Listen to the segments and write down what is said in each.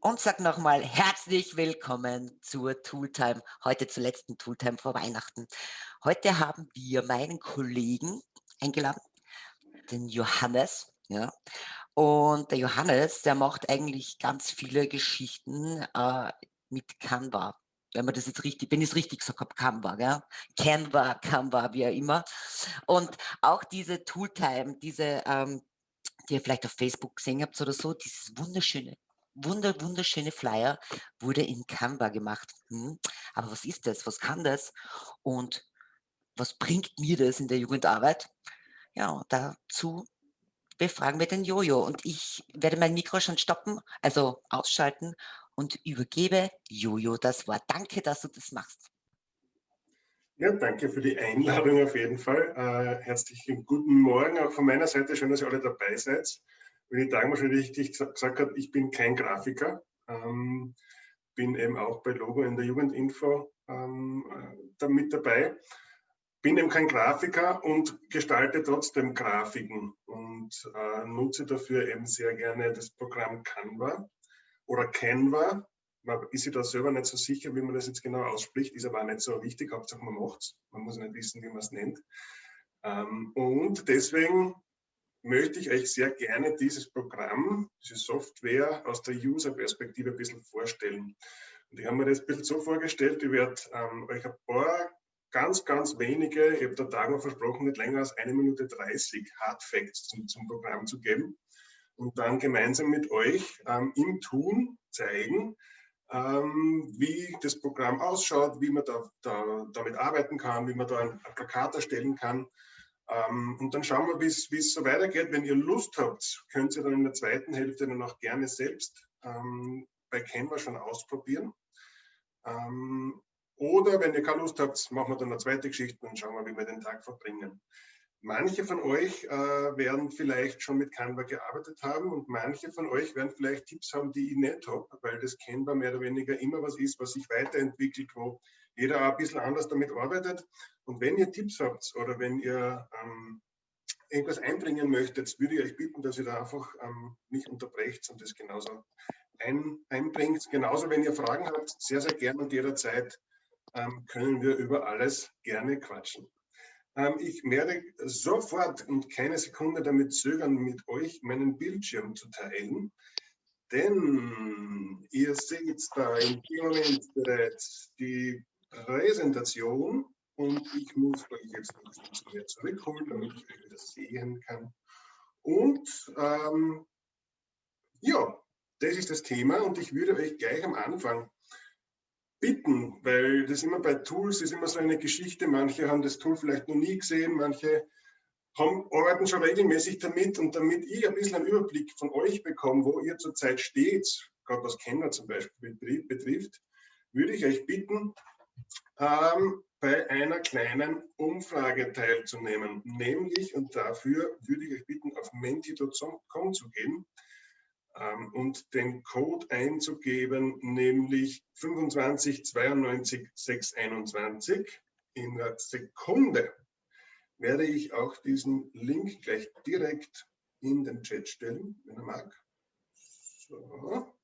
und sag nochmal herzlich willkommen zur Tooltime, heute zur letzten Tooltime vor Weihnachten. Heute haben wir meinen Kollegen eingeladen, den Johannes, ja. Und der Johannes, der macht eigentlich ganz viele Geschichten äh, mit Canva. Wenn man das jetzt richtig, wenn ich es richtig gesagt habe, Canva, ja? Canva, Canva, wie auch immer. Und auch diese Tooltime, diese, ähm, die ihr vielleicht auf Facebook gesehen habt oder so, dieses wunderschöne wunder, wunderschöne Flyer wurde in Canva gemacht. Hm, aber was ist das? Was kann das? Und was bringt mir das in der Jugendarbeit? Ja, dazu befragen wir den Jojo. Und ich werde mein Mikro schon stoppen, also ausschalten und übergebe Jojo das Wort. Danke, dass du das machst. Ja, danke für die Einladung auf jeden Fall. Äh, herzlichen guten Morgen auch von meiner Seite. Schön, dass ihr alle dabei seid wie die Dagmar schon richtig gesagt hat, ich bin kein Grafiker, ähm, bin eben auch bei Logo in der Jugendinfo ähm, da mit dabei, bin eben kein Grafiker und gestalte trotzdem Grafiken und äh, nutze dafür eben sehr gerne das Programm Canva oder Canva. Man ist sich da selber nicht so sicher, wie man das jetzt genau ausspricht, ist aber auch nicht so wichtig, Hauptsache man macht es. Man muss nicht wissen, wie man es nennt. Ähm, und deswegen möchte ich euch sehr gerne dieses Programm, diese Software aus der User-Perspektive ein bisschen vorstellen. Und ich habe mir das ein bisschen so vorgestellt, ich werde ähm, euch ein paar ganz, ganz wenige, ich habe der Tag versprochen, nicht länger als eine Minute 30 Hard Facts zum, zum Programm zu geben und dann gemeinsam mit euch ähm, im Tun zeigen, ähm, wie das Programm ausschaut, wie man da, da, damit arbeiten kann, wie man da ein, ein Plakat erstellen kann ähm, und dann schauen wir, wie es so weitergeht. Wenn ihr Lust habt, könnt ihr dann in der zweiten Hälfte dann auch gerne selbst ähm, bei Canva schon ausprobieren. Ähm, oder wenn ihr keine Lust habt, machen wir dann eine zweite Geschichte und schauen wir, wie wir den Tag verbringen. Manche von euch äh, werden vielleicht schon mit Canva gearbeitet haben und manche von euch werden vielleicht Tipps haben, die ich nicht habe, weil das Canva mehr oder weniger immer was ist, was sich weiterentwickelt, wo jeder ein bisschen anders damit arbeitet. Und wenn ihr Tipps habt oder wenn ihr ähm, irgendwas einbringen möchtet, würde ich euch bitten, dass ihr da einfach ähm, mich unterbrecht und das genauso ein, einbringt. Genauso, wenn ihr Fragen habt, sehr, sehr gerne und jederzeit ähm, können wir über alles gerne quatschen. Ähm, ich werde sofort und keine Sekunde damit zögern, mit euch meinen Bildschirm zu teilen. Denn ihr seht da im Moment bereits die Präsentation und ich muss euch jetzt ein bisschen mir zurückholen, damit ich euch das sehen kann. Und ähm, ja, das ist das Thema und ich würde euch gleich am Anfang bitten, weil das immer bei Tools ist immer so eine Geschichte. Manche haben das Tool vielleicht noch nie gesehen, manche haben, arbeiten schon regelmäßig damit und damit ich ein bisschen einen Überblick von euch bekomme, wo ihr zurzeit steht, gerade was Kenner zum Beispiel betrifft, würde ich euch bitten, ähm, bei einer kleinen Umfrage teilzunehmen. Nämlich, und dafür würde ich euch bitten, auf menti.com zu gehen ähm, und den Code einzugeben, nämlich 25 92 621. In der Sekunde werde ich auch diesen Link gleich direkt in den Chat stellen, wenn er mag. So.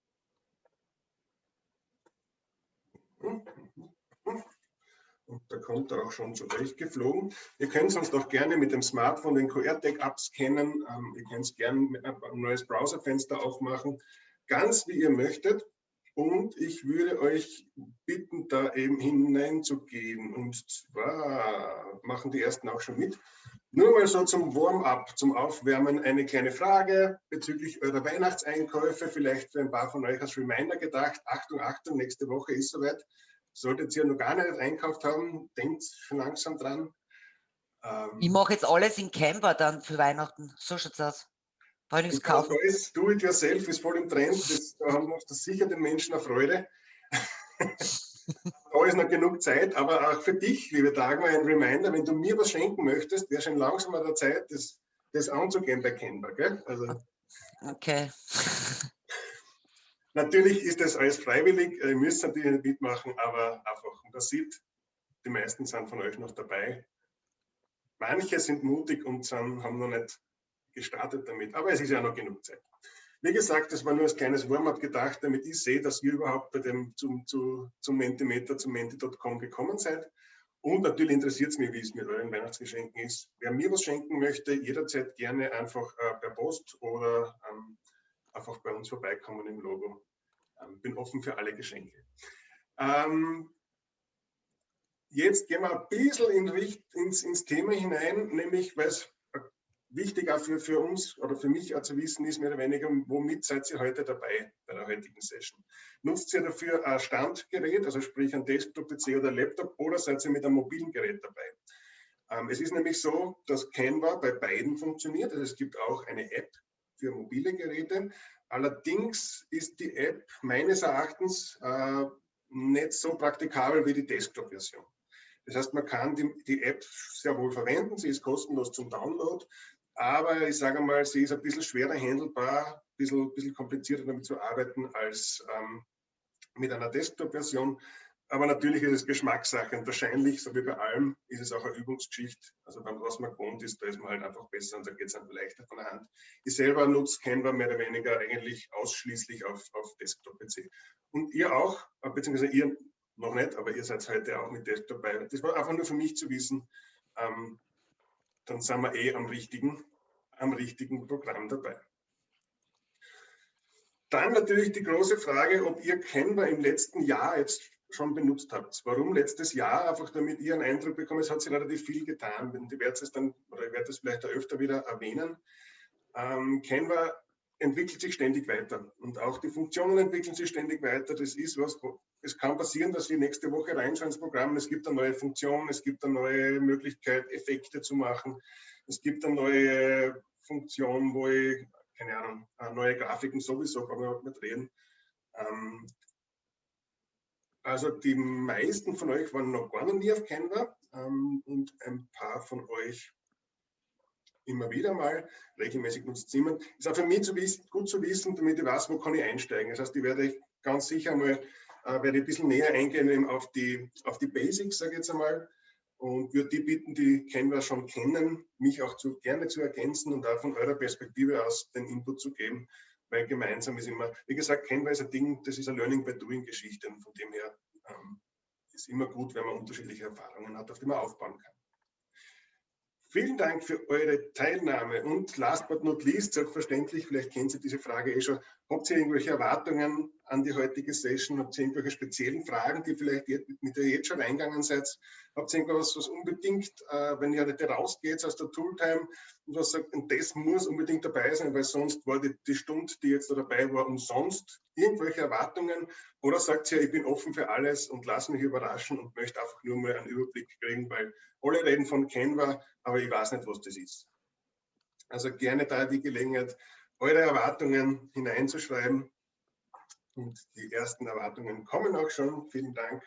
Und da kommt er auch schon zurechtgeflogen. Ihr könnt sonst auch gerne mit dem Smartphone den QR-Tag abscannen. Ähm, ihr könnt es gerne ein neues Browserfenster aufmachen, ganz wie ihr möchtet. Und ich würde euch bitten, da eben hineinzugehen. Und zwar machen die ersten auch schon mit. Nur mal so zum Warm-up, zum Aufwärmen eine kleine Frage bezüglich eurer Weihnachtseinkäufe. Vielleicht für ein paar von euch als Reminder gedacht. Achtung, Achtung, nächste Woche ist soweit. Solltet ihr noch gar nicht einkauft haben, denkt schon langsam dran. Ähm, ich mache jetzt alles in Canva dann für Weihnachten. So schaut es aus. Weil ich kaufen. Alles do it yourself ist voll im Trend. Das, da haben wir das sicher den Menschen eine Freude. da ist noch genug Zeit, aber auch für dich, liebe Dagmar, ein Reminder, wenn du mir was schenken möchtest, wäre schon langsam an der Zeit, das, das anzugehen bei Canva. Gell? Also, okay. Natürlich ist das alles freiwillig, ihr müsst natürlich nicht mitmachen, aber einfach, und das sieht, die meisten sind von euch noch dabei. Manche sind mutig und sind, haben noch nicht gestartet damit, aber es ist ja noch genug Zeit. Wie gesagt, das war nur als kleines Warm-up gedacht, damit ich sehe, dass ihr überhaupt bei dem zum, zu, zum Mentimeter, zum menti.com gekommen seid. Und natürlich interessiert es mich, wie es mit euren Weihnachtsgeschenken ist. Wer mir was schenken möchte, jederzeit gerne einfach äh, per Post oder ähm, einfach bei uns vorbeikommen im Logo. Ähm, bin offen für alle Geschenke. Ähm, jetzt gehen wir ein bisschen in Richt, ins, ins Thema hinein, nämlich weil es wichtig auch für, für uns oder für mich auch zu wissen ist, mehr oder weniger, womit seid ihr heute dabei bei der heutigen Session? Nutzt ihr dafür ein Standgerät, also sprich ein Desktop-PC oder Laptop, oder seid ihr mit einem mobilen Gerät dabei? Ähm, es ist nämlich so, dass Canva bei beiden funktioniert. Also es gibt auch eine App für mobile Geräte. Allerdings ist die App meines Erachtens äh, nicht so praktikabel wie die Desktop-Version. Das heißt, man kann die, die, App sehr wohl verwenden, sie ist kostenlos zum Download, aber ich sage mal, sie ist ein bisschen schwerer handelbar, ein bisschen, bisschen komplizierter damit zu arbeiten als ähm, mit einer Desktop-Version. Aber natürlich ist es Geschmackssache und wahrscheinlich, so wie bei allem, ist es auch eine Übungsgeschichte. Also beim, was man gewohnt ist, da ist man halt einfach besser und da geht es dann leichter von der Hand. Ich selber nutze Canva mehr oder weniger eigentlich ausschließlich auf, auf Desktop-PC. Und ihr auch, beziehungsweise ihr noch nicht, aber ihr seid heute auch mit Desktop dabei. Das war einfach nur für mich zu wissen, ähm, dann sind wir eh am richtigen, am richtigen Programm dabei. Dann natürlich die große Frage, ob ihr Canva im letzten Jahr jetzt schon benutzt habt. Warum letztes Jahr? Einfach damit ihr einen Eindruck bekommt, es hat sich relativ viel getan. Ich werde es dann, oder ich werde es vielleicht öfter wieder erwähnen. Ähm, Canva entwickelt sich ständig weiter und auch die Funktionen entwickeln sich ständig weiter. Das ist was, es kann passieren, dass wir nächste Woche reinschauen ins Programm, es gibt eine neue Funktion, es gibt eine neue Möglichkeit, Effekte zu machen, es gibt eine neue Funktion, wo ich, keine Ahnung, neue Grafiken sowieso, kann man nicht reden. Ähm, also die meisten von euch waren noch gar nie auf Canva ähm, und ein paar von euch immer wieder mal, regelmäßig nutzt jemand. Ist auch für mich zu wissen, gut zu wissen, damit ich weiß, wo kann ich einsteigen. Das heißt, ich werde ganz sicher mal äh, werde ein bisschen näher eingehen auf die, auf die Basics, sage ich jetzt einmal, und würde die bitten, die Canva schon kennen, mich auch zu, gerne zu ergänzen und auch von eurer Perspektive aus den Input zu geben, weil gemeinsam ist immer, wie gesagt, Canva ist ein Ding, das ist eine Learning by Doing Geschichte und von dem her ähm, ist immer gut, wenn man unterschiedliche Erfahrungen hat, auf die man aufbauen kann. Vielen Dank für eure Teilnahme und last but not least, selbstverständlich, vielleicht kennen Sie diese Frage eh schon, habt ihr irgendwelche Erwartungen an die heutige Session? Habt ihr irgendwelche speziellen Fragen, die vielleicht mit der ihr jetzt schon reingegangen seid? Habt ihr irgendwas, was unbedingt, äh, wenn ihr heute rausgeht aus der Tooltime und was sagt, und das muss unbedingt dabei sein, weil sonst war die, die Stunde, die jetzt da dabei war, umsonst? Irgendwelche Erwartungen? Oder sagt ihr, ich bin offen für alles und lasse mich überraschen und möchte einfach nur mal einen Überblick kriegen, weil alle reden von Canva, aber ich weiß nicht, was das ist. Also gerne da die Gelegenheit, eure Erwartungen hineinzuschreiben. Und die ersten Erwartungen kommen auch schon. Vielen Dank.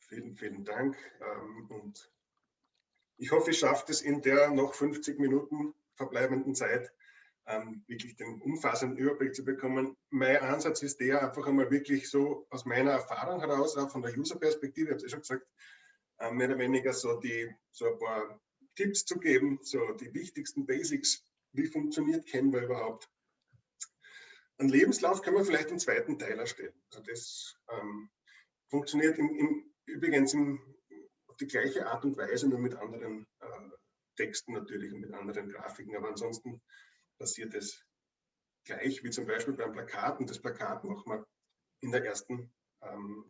Vielen, vielen Dank. Ähm, und ich hoffe, ich schaffe es in der noch 50 Minuten verbleibenden Zeit, ähm, wirklich den umfassenden Überblick zu bekommen. Mein Ansatz ist der, einfach einmal wirklich so aus meiner Erfahrung heraus, auch von der User-Perspektive, ich habe es schon gesagt, äh, mehr oder weniger so, die, so ein paar Tipps zu geben, so die wichtigsten Basics, wie funktioniert Canva überhaupt. Ein Lebenslauf können wir vielleicht im zweiten Teil erstellen. Also das ähm, funktioniert im, im, übrigens im, auf die gleiche Art und Weise, nur mit anderen äh, Texten natürlich und mit anderen Grafiken. Aber ansonsten passiert es gleich, wie zum Beispiel beim Plakat. Und das Plakat machen wir in der ersten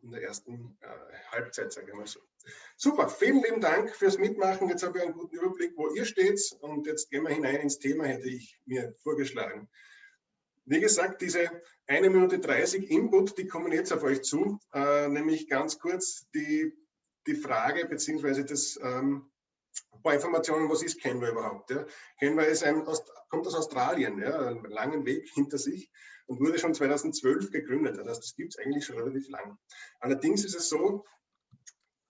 in der ersten äh, Halbzeit, sage ich mal so. Super, vielen lieben Dank fürs Mitmachen. Jetzt habe ich einen guten Überblick, wo ihr steht und jetzt gehen wir hinein ins Thema, hätte ich mir vorgeschlagen. Wie gesagt, diese eine Minute 30 Input, die kommen jetzt auf euch zu, äh, nämlich ganz kurz die, die Frage beziehungsweise das ähm, ein paar Informationen, was ist Canva überhaupt? Ja? Canva ist ein, kommt aus Australien, ja, einen langen Weg hinter sich und wurde schon 2012 gegründet. Heißt, das gibt es eigentlich schon relativ lang. Allerdings ist es so,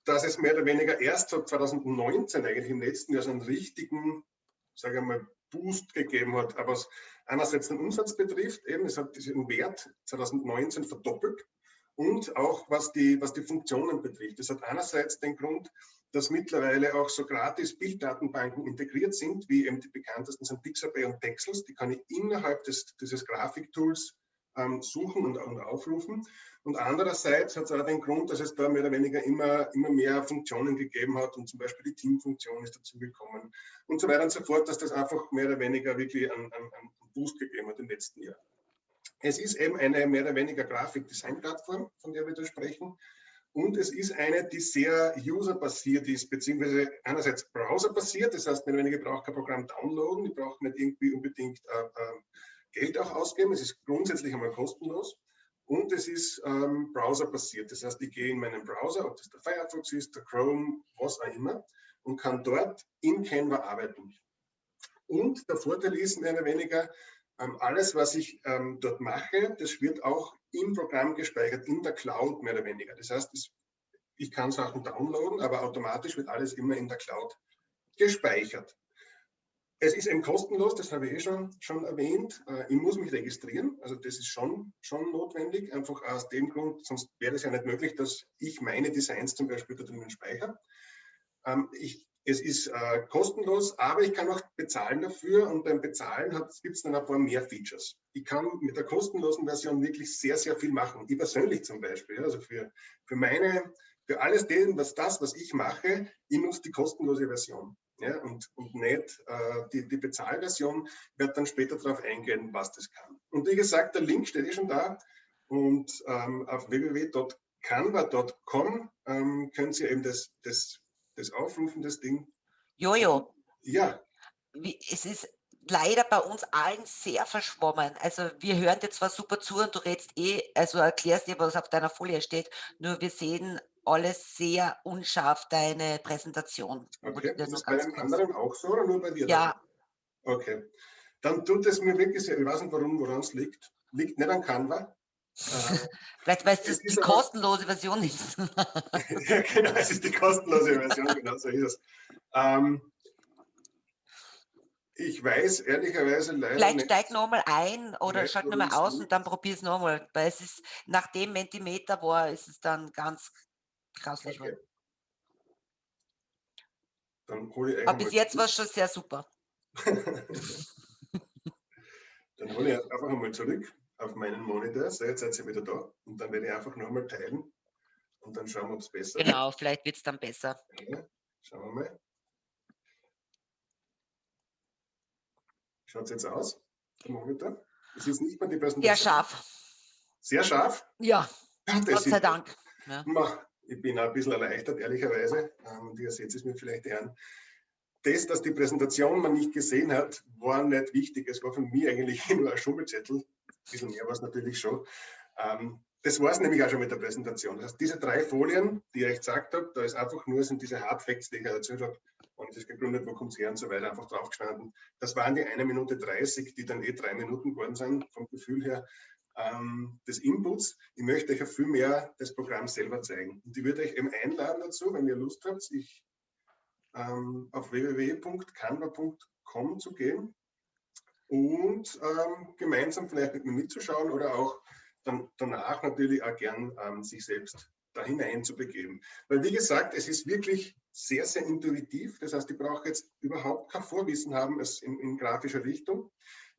dass es mehr oder weniger erst seit 2019 eigentlich im letzten Jahr so einen richtigen, sage ich mal, Boost gegeben hat. Aber was einerseits den Umsatz betrifft, eben, es hat diesen Wert 2019 verdoppelt und auch was die, was die Funktionen betrifft. Das hat einerseits den Grund, dass mittlerweile auch so gratis Bilddatenbanken integriert sind, wie eben die bekanntesten sind Pixabay und Pexels. Die kann ich innerhalb des, dieses Grafiktools ähm, suchen und, und, aufrufen. Und andererseits hat es auch den Grund, dass es da mehr oder weniger immer, immer mehr Funktionen gegeben hat und zum Beispiel die Teamfunktion ist dazugekommen und so weiter und so fort, dass das einfach mehr oder weniger wirklich einen, einen, einen Boost gegeben hat im letzten Jahr. Es ist eben eine mehr oder weniger Grafik-Design-Plattform, von der wir da sprechen. Und es ist eine, die sehr userbasiert ist, beziehungsweise einerseits browserbasiert, das heißt, mehr oder weniger braucht kein Programm downloaden, ich brauche nicht irgendwie unbedingt äh, äh, Geld auch ausgeben. Es ist grundsätzlich einmal kostenlos und es ist ähm, browserbasiert. Das heißt, ich gehe in meinen Browser, ob das der Firefox ist, der Chrome, was auch immer, und kann dort in Canva arbeiten. Und der Vorteil ist mehr oder weniger, alles, was ich ähm, dort mache, das wird auch im Programm gespeichert, in der Cloud mehr oder weniger. Das heißt, das, ich kann Sachen downloaden, aber automatisch wird alles immer in der Cloud gespeichert. Es ist eben kostenlos, das habe ich eh schon, schon erwähnt. Äh, ich muss mich registrieren, also das ist schon, schon notwendig, einfach aus dem Grund, sonst wäre es ja nicht möglich, dass ich meine Designs zum Beispiel da drinnen speichere. Ähm, ich, es ist äh, kostenlos, aber ich kann auch bezahlen dafür und beim Bezahlen gibt es dann ein paar mehr Features. Ich kann mit der kostenlosen Version wirklich sehr, sehr viel machen. Ich persönlich zum Beispiel, also für, für meine, für alles den, was das, was ich mache, ich nutze die kostenlose Version ja, und, und nicht äh, die, die Bezahlversion, wird dann später darauf eingehen, was das kann. Und wie gesagt, der Link steht eh schon da und ähm, auf www.canva.com ähm, können Sie eben das, das, das aufrufen, das Ding. Jojo. Ja. Wie, es ist leider bei uns allen sehr verschwommen. Also wir hören dir zwar super zu und du redest eh, also erklärst dir, was auf deiner Folie steht, nur wir sehen alles sehr unscharf, deine Präsentation. Okay, ist das bei den anderen auch so oder nur bei dir? Ja. Okay, dann tut es mir wirklich sehr, ich weiß nicht warum, woran es liegt. Liegt nicht an Canva. Vielleicht, weil es die kostenlose Version ist. ja, genau, es ist die kostenlose Version, genau so ist es. Ähm, ich weiß ehrlicherweise leider Vielleicht nicht. steig nochmal ein oder schalt nochmal aus und dann probier es nochmal. Weil es ist, nach dem Mentimeter war, ist es dann ganz grauslich. Okay. Dann hole ich Aber bis jetzt war es schon sehr super. dann hole ich einfach einmal zurück auf meinen Monitor. So, jetzt seid ihr wieder da. Und dann werde ich einfach nochmal teilen. Und dann schauen wir, ob es besser Genau, wird. vielleicht wird es dann besser. Ja, schauen wir mal. Schaut es jetzt aus, der Monitor? Es ist nicht mehr die Präsentation. Sehr scharf. Sehr scharf? Ja, Ach, Gott sei Dank. Ja. Ich bin auch ein bisschen erleichtert, ehrlicherweise. Und ähm, ihr seht es mir vielleicht an. Das, dass die Präsentation man nicht gesehen hat, war nicht wichtig. Es war für mich eigentlich nur ein Schummelzettel. Bisschen mehr war es natürlich schon. Ähm, das war es nämlich auch schon mit der Präsentation. Das heißt, diese drei Folien, die ich euch gesagt habe, da ist einfach nur, sind diese Hard Facts, die ich erzählt habe, ist es gegründet, wo kommt es her und so weiter, einfach draufgestanden. Das waren die eine Minute 30, die dann eh drei Minuten geworden sind, vom Gefühl her ähm, des Inputs. Ich möchte euch ja viel mehr das Programm selber zeigen. Und ich würde euch eben einladen dazu, wenn ihr Lust habt, ich ähm, auf www.canva.com zu gehen und ähm, gemeinsam vielleicht mit mir mitzuschauen oder auch dann danach natürlich auch gern ähm, sich selbst da hinein zu begeben. Weil wie gesagt, es ist wirklich sehr, sehr intuitiv. Das heißt, ich brauche jetzt überhaupt kein Vorwissen haben in, in grafischer Richtung.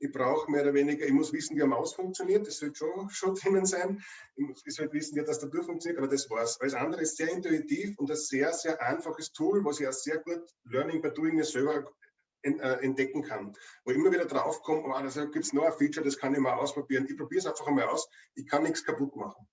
Ich brauche mehr oder weniger, ich muss wissen, wie eine Maus funktioniert, das sollte schon, schon drinnen sein. Ich sollte wissen, wie das Tastatur funktioniert, aber das war's. Alles andere ist sehr intuitiv und ein sehr, sehr einfaches Tool, was ich auch sehr gut Learning by Doing selber entdecken kann. Wo ich immer wieder draufkomme, oh, da gibt es noch ein Feature, das kann ich mal ausprobieren. Ich probiere es einfach einmal aus. Ich kann nichts kaputt machen.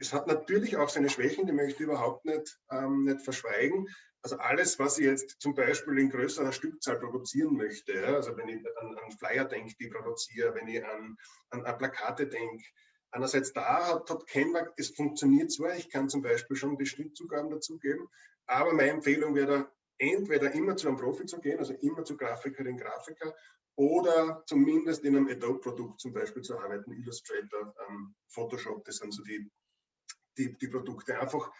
Es hat natürlich auch seine Schwächen, die möchte ich überhaupt nicht, ähm, nicht verschweigen. Also alles, was ich jetzt zum Beispiel in größerer Stückzahl produzieren möchte, ja, also wenn ich an, an Flyer denke, die ich produziere, wenn ich an, an, an Plakate denke, einerseits da hat, hat Canva, es funktioniert zwar, ich kann zum Beispiel schon die Schnittzugaben dazugeben, aber meine Empfehlung wäre entweder immer zu einem Profi zu gehen, also immer zu Grafikerin, Grafiker, oder zumindest in einem Adobe-Produkt zum Beispiel zu arbeiten, Illustrator, ähm, Photoshop, das sind so die die, die Produkte, einfach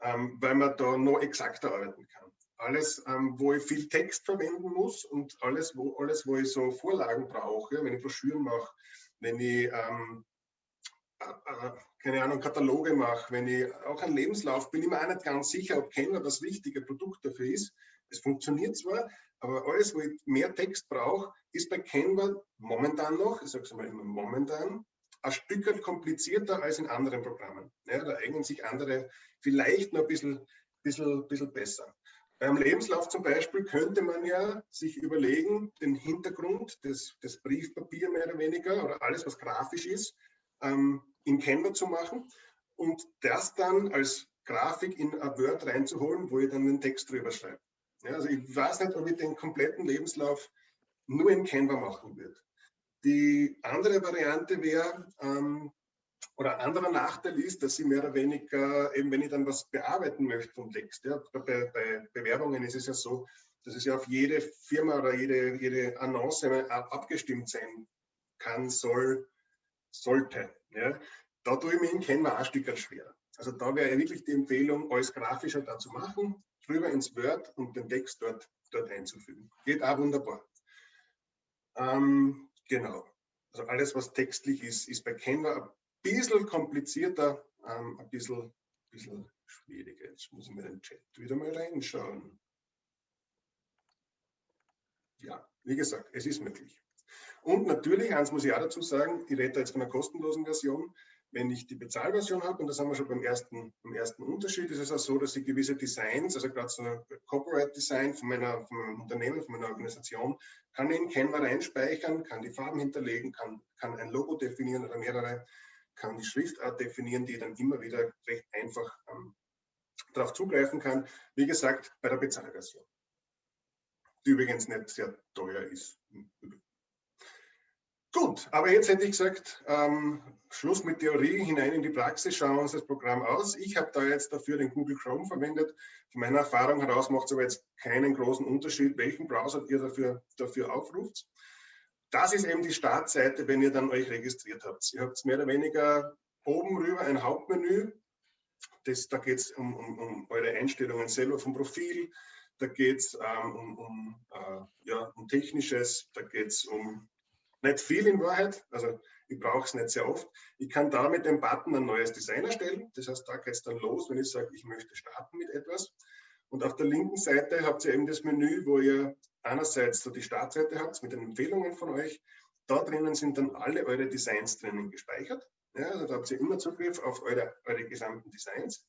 ähm, weil man da noch exakter arbeiten kann. Alles, ähm, wo ich viel Text verwenden muss und alles, wo, alles, wo ich so Vorlagen brauche, wenn ich Broschüren mache, wenn ich ähm, äh, äh keine Ahnung, Kataloge mache, wenn ich auch einen Lebenslauf, bin ich mir auch nicht ganz sicher, ob Canva das richtige Produkt dafür ist. Es funktioniert zwar, aber alles, wo ich mehr Text brauche, ist bei Canva momentan noch, ich sage es mal immer momentan, ein Stück komplizierter als in anderen Programmen. Ja, da eignen sich andere vielleicht noch ein bisschen, bisschen, bisschen besser. Beim Lebenslauf zum Beispiel könnte man ja sich überlegen, den Hintergrund des, des Briefpapier mehr oder weniger oder alles, was grafisch ist, ähm, in Canva zu machen und das dann als Grafik in ein Word reinzuholen, wo ich dann den Text drüber schreibe. Ja, also ich weiß nicht, ob ich den kompletten Lebenslauf nur in Canva machen würde. Die andere Variante wäre, ähm, oder ein anderer Nachteil ist, dass ich mehr oder weniger, eben wenn ich dann was bearbeiten möchte vom Text, ja, bei, bei Bewerbungen ist es ja so, dass es ja auf jede Firma oder jede, jede Annonce abgestimmt sein kann, soll, sollte. Ja. Da tue ich mir in Canva ein Stück schwer. Also da wäre wirklich die Empfehlung, alles grafischer da zu machen, drüber ins Word und den Text dort, dort einzufügen. Geht auch wunderbar. Ähm, genau. Also alles, was textlich ist, ist bei Canva ein bisschen komplizierter, ähm, ein bisschen, bisschen schwieriger. Jetzt muss ich mir den Chat wieder mal reinschauen. Ja, wie gesagt, es ist möglich. Und natürlich, eins muss ich auch dazu sagen, ich rede jetzt von einer kostenlosen Version. Wenn ich die Bezahlversion habe, und das haben wir schon beim ersten, beim ersten Unterschied, ist es auch so, dass ich gewisse Designs, also gerade so ein Corporate Design von, meiner, von meinem Unternehmen, von meiner Organisation, kann ich in Canva reinspeichern, kann die Farben hinterlegen, kann, kann ein Logo definieren oder mehrere, kann die Schriftart definieren, die dann immer wieder recht einfach ähm, darauf zugreifen kann. Wie gesagt, bei der Bezahlversion, die übrigens nicht sehr teuer ist. Gut, aber jetzt hätte ich gesagt, ähm, Schluss mit Theorie, hinein in die Praxis, schauen wir uns das Programm aus. Ich habe da jetzt dafür den Google Chrome verwendet. Von meiner Erfahrung heraus macht es aber jetzt keinen großen Unterschied, welchen Browser ihr dafür, dafür aufruft. Das ist eben die Startseite, wenn ihr dann euch registriert habt. Ihr habt mehr oder weniger oben rüber ein Hauptmenü. Das, da geht es um, um, um, eure Einstellungen selber vom Profil. Da geht es ähm, um, um, äh, ja, um Technisches. Da geht es um nicht viel in Wahrheit, also ich brauche es nicht sehr oft. Ich kann da mit dem Button ein neues Design erstellen. Das heißt, da geht es dann los, wenn ich sage, ich möchte starten mit etwas. Und auf der linken Seite habt ihr eben das Menü, wo ihr einerseits so die Startseite habt mit den Empfehlungen von euch. Da drinnen sind dann alle eure Designs drinnen gespeichert. Ja, also da habt ihr immer Zugriff auf eure, eure gesamten Designs.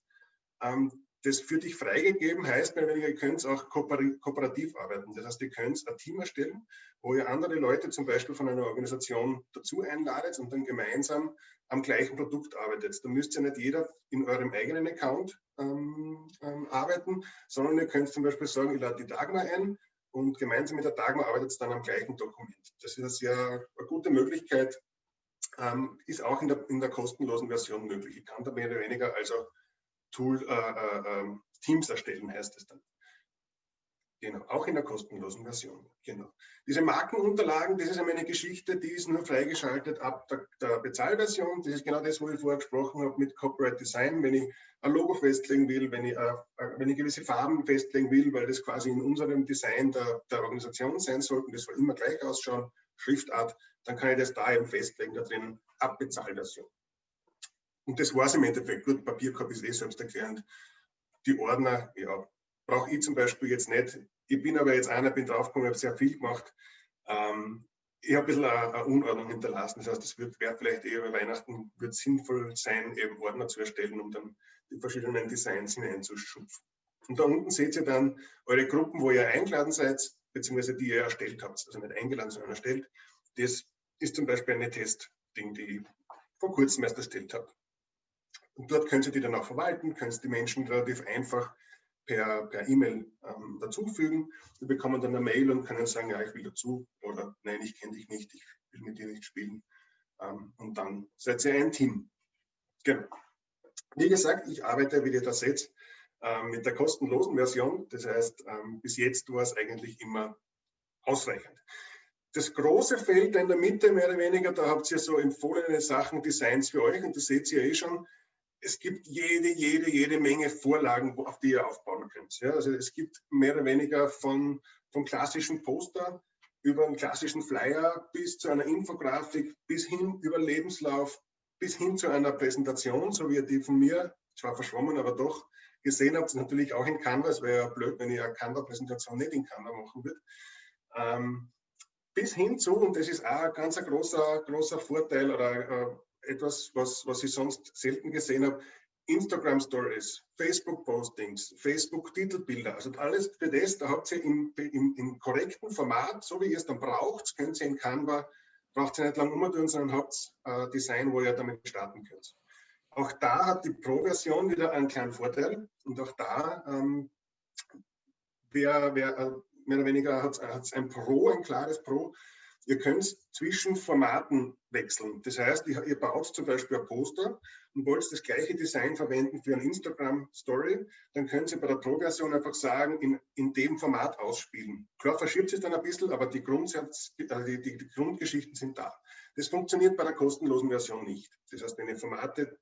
Ähm, das für dich freigegeben heißt, ihr könnt auch kooperativ arbeiten. Das heißt, ihr könnt ein Team erstellen, wo ihr andere Leute zum Beispiel von einer Organisation dazu einladet und dann gemeinsam am gleichen Produkt arbeitet. Da müsst ihr nicht jeder in eurem eigenen Account ähm, ähm, arbeiten, sondern ihr könnt zum Beispiel sagen, ich lade die Dagmar ein und gemeinsam mit der Dagmar arbeitet es dann am gleichen Dokument. Das ist eine sehr eine gute Möglichkeit, ähm, ist auch in der, in der kostenlosen Version möglich. Ich kann da mehr oder weniger also Tool, äh, äh, ähm, Teams erstellen, heißt es dann. Genau, auch in der kostenlosen Version. Genau. Diese Markenunterlagen, das ist eine Geschichte, die ist nur freigeschaltet ab der, der, Bezahlversion. Das ist genau das, wo ich vorher gesprochen habe mit Corporate Design. Wenn ich ein Logo festlegen will, wenn ich, äh, äh, wenn ich gewisse Farben festlegen will, weil das quasi in unserem Design der, der Organisation sein sollten, das soll immer gleich ausschauen, Schriftart, dann kann ich das da eben festlegen, da drin, ab Bezahlversion. Und das war es im Endeffekt. Gut, Papierkorb ist eh selbsterklärend. Die Ordner, ja, brauche ich zum Beispiel jetzt nicht. Ich bin aber jetzt einer, bin draufgekommen, habe sehr viel gemacht. Ähm, ich habe ein bisschen eine, eine, Unordnung hinterlassen. Das heißt, es wird vielleicht eher bei Weihnachten wird sinnvoll sein, eben Ordner zu erstellen, um dann die verschiedenen Designs hineinzuschupfen. Und da unten seht ihr dann eure Gruppen, wo ihr eingeladen seid, beziehungsweise die ihr erstellt habt. Also nicht eingeladen, sondern erstellt. Das ist zum Beispiel eine Testding, die ich vor kurzem erst erstellt habe. Und dort können Sie die dann auch verwalten, können Sie die Menschen relativ einfach per, per E-Mail ähm, dazufügen. Sie bekommen dann eine Mail und können sagen, ja, ich will dazu oder nein, ich kenne dich nicht, ich will mit dir nicht spielen. Ähm, und dann seid ihr ein Team. Genau. Wie gesagt, ich arbeite, wie ihr das seht, ähm, mit der kostenlosen Version. Das heißt, ähm, bis jetzt war es eigentlich immer ausreichend. Das große Feld in der Mitte, mehr oder weniger, da habt ihr so empfohlene Sachen, Designs für euch und das seht ihr eh schon es gibt jede, jede, jede Menge Vorlagen, auf die ihr aufbauen könnt. Ja, also es gibt mehr oder weniger von, vom klassischen Poster über einen klassischen Flyer bis zu einer Infografik, bis hin über Lebenslauf, bis hin zu einer Präsentation, so wie ihr die von mir, zwar verschwommen, aber doch gesehen habt, natürlich auch in Canva. Es wäre ja blöd, wenn ich eine Canva-Präsentation nicht in Canva machen würde. Ähm, bis hin zu, und das ist auch ein ganz großer, großer Vorteil oder äh, etwas, was, was ich sonst selten gesehen habe, Instagram Stories, Facebook Postings, Facebook Titelbilder, also alles für das, da habt ihr im, im, im korrekten Format, so wie ihr es dann braucht, könnt ihr in Canva, braucht ihr nicht lang umtun, sondern habt äh, Design, wo ihr damit starten könnt. Auch da hat die Pro-Version wieder einen kleinen Vorteil und auch da ähm, wer, wer, äh, mehr oder weniger hat es ein Pro, ein klares Pro. Ihr könnt zwischen Formaten wechseln. Das heißt, ihr, baut zum Beispiel ein Poster und wollt das gleiche Design verwenden für eine Instagram-Story, dann könnt ihr bei der Pro-Version einfach sagen, in, in dem Format ausspielen. Klar verschiebt sich dann ein bisschen, aber die, Grundsatz, äh, die, die, die Grundgeschichten sind da. Das funktioniert bei der kostenlosen Version nicht. Das heißt, wenn ihr Formate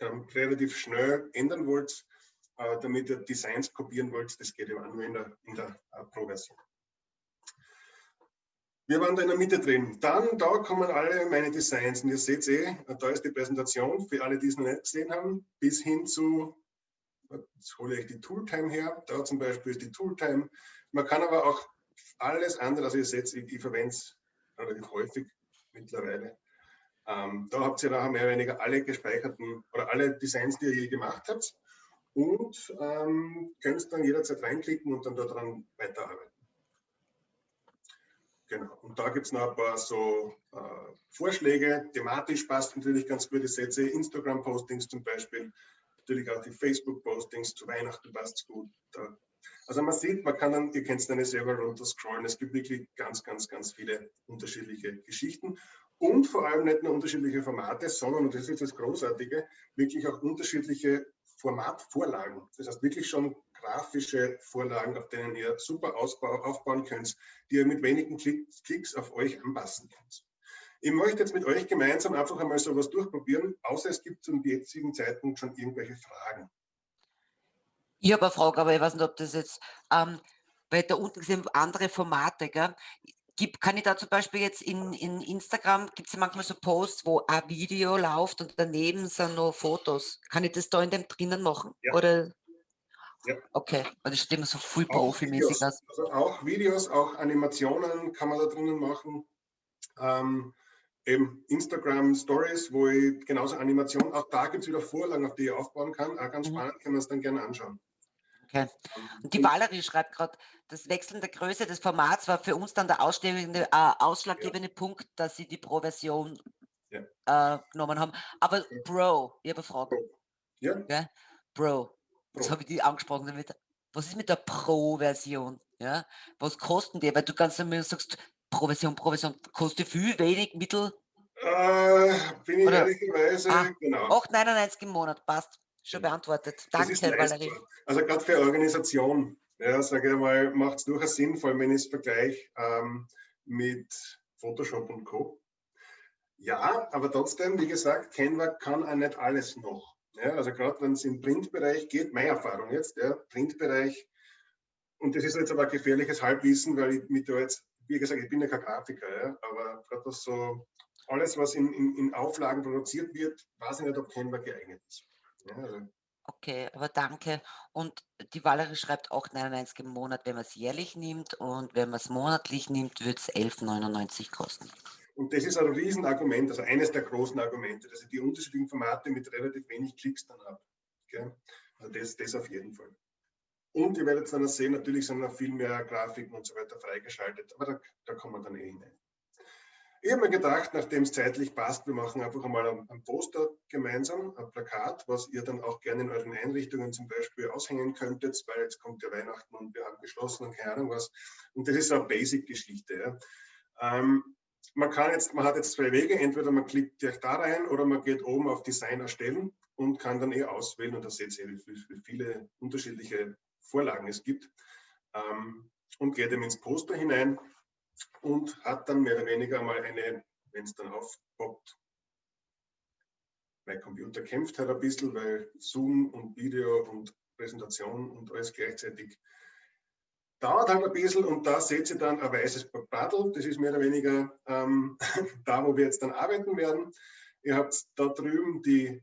ähm, relativ schnell ändern wollt, äh, damit ihr Designs kopieren wollt, das geht ja nur in der, in der äh, Pro-Version. Wir waren da in der Mitte drin. Dann, da kommen alle meine Designs. Und ihr seht eh, da ist die Präsentation für alle, die es noch nicht gesehen haben, bis hin zu, jetzt hole ich die Tooltime her. Da zum Beispiel ist die Tooltime. Man kann aber auch alles andere, also ihr seht, ich, ich verwende es relativ häufig mittlerweile. Ähm, da habt ihr nachher mehr oder weniger alle gespeicherten oder alle Designs, die ihr je gemacht habt und ähm, könnt dann jederzeit reinklicken und dann daran weiterarbeiten. Genau. Und da gibt es noch ein paar so äh, Vorschläge. Thematisch passt natürlich ganz gute Sätze. Instagram-Postings zum Beispiel. Natürlich auch die Facebook-Postings zu Weihnachten passt es gut. Da. Also man sieht, man kann dann, ihr könnt es dann selber runter scrollen. Es gibt wirklich ganz, ganz, ganz viele unterschiedliche Geschichten. Und vor allem nicht nur unterschiedliche Formate, sondern, und das ist das Großartige, wirklich auch unterschiedliche Formatvorlagen. Das heißt wirklich schon grafische Vorlagen, auf denen ihr super ausbau, aufbauen könnt, die ihr mit wenigen Klicks auf euch anpassen könnt. Ich möchte jetzt mit euch gemeinsam einfach einmal sowas durchprobieren, außer es gibt zum jetzigen Zeitpunkt schon irgendwelche Fragen. Ich habe eine Frage, aber ich weiß nicht, ob das jetzt, ähm, weil da unten sind andere Formate, gell? Gibt, kann ich da zum Beispiel jetzt in, in Instagram, gibt es ja manchmal so Posts, wo ein Video läuft und daneben sind noch Fotos. Kann ich das da in dem drinnen machen? Ja. Oder ja. Okay, weil das sieht immer so viel profimäßig aus. Also auch Videos, auch Animationen kann man da drinnen machen. Ähm, eben Instagram Stories, wo ich genauso Animationen, auch da gibt es wieder Vorlagen, auf die ich aufbauen kann. Auch ganz mhm. spannend, kann man es dann gerne anschauen. Okay. Und die Valerie schreibt gerade, das Wechseln der Größe des Formats war für uns dann der ausschlaggebende, äh, ausschlaggebende ja. Punkt, dass sie die Pro-Version ja. äh, genommen haben. Aber Bro, ich habe eine Frage. Ja. ja? Bro, das habe ich die angesprochen damit. Was ist mit der Pro-Version? Ja? Was kosten die? Weil du ganz immer sagst, Pro-Version, Pro-Version, kostet viel, wenig, mittel? Äh, bin ich Oder? ehrlicherweise, ah, genau. 8,99 im Monat, passt. Schon beantwortet. Danke, Valerie. Also gerade für Organisation, ja, sage ich mal, macht es durchaus Sinn, vor allem wenn ich es vergleiche ähm, mit Photoshop und Co. Ja, aber trotzdem, wie gesagt, Canva kann auch nicht alles noch. Ja, also gerade wenn es im Printbereich geht, meine Erfahrung jetzt, ja, Printbereich, und das ist jetzt aber ein gefährliches Halbwissen, weil ich mit da jetzt, wie gesagt, ich bin ja kein Grafiker, ja, aber gerade was so, alles, was in, in, in, Auflagen produziert wird, weiß ich nicht, ob Canva geeignet ist. Ja, also. Okay, aber danke. Und die Valerie schreibt auch 99 im Monat, wenn man es jährlich nimmt und wenn man es monatlich nimmt, wird es 11,99 kosten. Und das ist ein Riesenargument, also eines der großen Argumente, dass ich die unterschiedlichen Formate mit relativ wenig Klicks dann habe. Okay? Also das, das auf jeden Fall. Und ihr werdet dann sehen, natürlich sind noch viel mehr Grafiken und so weiter freigeschaltet, aber da, da kommen wir dann eh hinein. Ich habe mir gedacht, nachdem es zeitlich passt, wir machen einfach einmal ein, Poster gemeinsam, ein Plakat, was ihr dann auch gerne in euren Einrichtungen zum Beispiel aushängen könntet, weil jetzt kommt ja Weihnachten und wir haben geschlossen und keine Ahnung was. Und das ist eine Basic-Geschichte. Ja. Ähm, man kann jetzt, man hat jetzt zwei Wege, entweder man klickt direkt da rein oder man geht oben auf Design erstellen und kann dann eh auswählen. Und da seht ihr, wie, viele unterschiedliche Vorlagen es gibt. Ähm, und geht eben ins Poster hinein und hat dann mehr oder weniger mal eine, wenn es dann aufpoppt, mein Computer kämpft halt ein bisschen, weil Zoom und Video und Präsentation und alles gleichzeitig dauert halt ein bisschen und da seht ihr dann ein weißes Paddel. Das ist mehr oder weniger ähm, da, wo wir jetzt dann arbeiten werden. Ihr habt da drüben die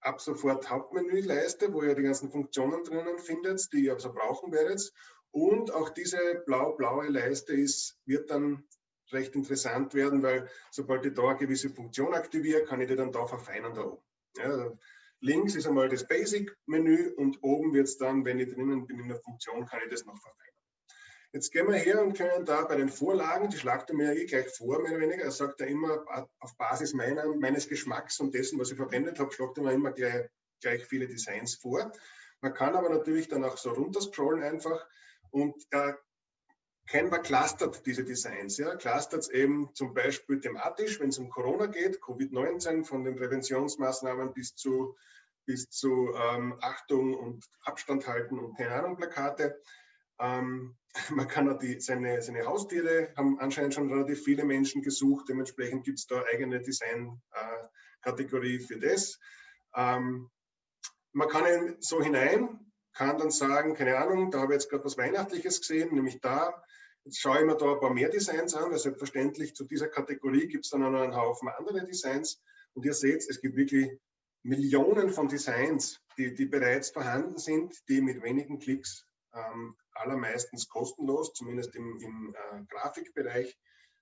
ab sofort Hauptmenüleiste, wo ihr die ganzen Funktionen drinnen findet, die ihr also brauchen werdet. Und auch diese blau-blaue Leiste ist, wird dann recht interessant werden, weil sobald ich da eine gewisse Funktion aktiviere, kann ich die dann da verfeinern da oben. Ja, links ist einmal das Basic-Menü und oben wird es dann, wenn ich drinnen bin in der Funktion, kann ich das noch verfeinern. Jetzt gehen wir her und können da bei den Vorlagen, die schlagt er mir eh gleich vor, mehr oder weniger. Er sagt ja immer, auf Basis meiner, meines Geschmacks und dessen, was ich verwendet habe, schlagt er mir immer gleich, gleich viele Designs vor. Man kann aber natürlich dann auch so runterscrollen einfach und äh, Canva clustert diese Designs. Ja. Clustert es eben zum Beispiel thematisch, wenn es um Corona geht, Covid-19, von den Präventionsmaßnahmen bis zu, bis zu ähm, Achtung und Abstand halten und keine Ahnung, Plakate. Ähm, man kann auch die, seine, seine Haustiere, haben anscheinend schon relativ viele Menschen gesucht, dementsprechend gibt es da eigene Design-Kategorie äh, für das. Ähm, man kann ihn so hinein, kann dann sagen, keine Ahnung, da habe ich jetzt gerade was Weihnachtliches gesehen, nämlich da. Jetzt schaue ich mir da ein paar mehr Designs an, weil selbstverständlich zu dieser Kategorie gibt es dann auch noch einen Haufen andere Designs. Und ihr seht, es gibt wirklich Millionen von Designs, die, die bereits vorhanden sind, die mit wenigen Klicks ähm, allermeistens kostenlos, zumindest im, im äh, Grafikbereich,